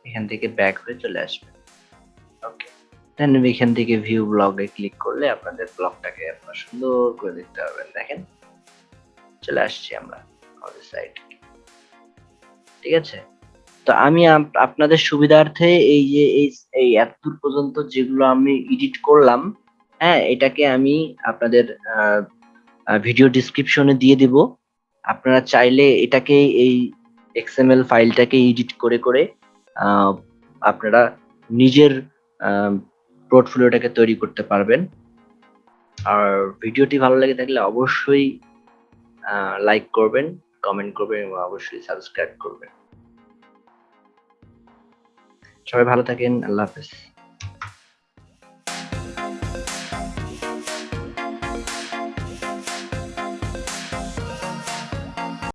এখান থেকে ব্যাক হয়ে চলে আসবেন। ওকে দেন এখান থেকে ভিউ ব্লগে ক্লিক করলে আপনাদের ব্লগটাকে আপনারা সুন্দর করে দেখতে পারবেন। দেখেন, চলে আসছি আমরা আমাদের সাইট ঠিক আছে? তো আমি আপনাদের সুবিধার্থে এই যে, এই এতদূর পর্যন্ত যেগুলো আমি এডিট করলাম হ্যাঁ এটাকে আমি আপনাদের ভিডিও ডিসক্রিপশনে দিয়ে দিব। আপনারা চাইলে এটাকে এই এক্সএমএল ফাইলটাকে এডিট করে করে আপনারা নিজের পোর্টফোলিওটাকে তৈরি করতে পারবেন। আর ভিডিওটি ভালো লেগে থাকলে অবশ্যই লাইক করবেন কমেন্ট করবেন এবং অবশ্যই সাবস্ক্রাইব করবেন। সবাই ভালো থাকেন, আল্লাহ হাফেজ।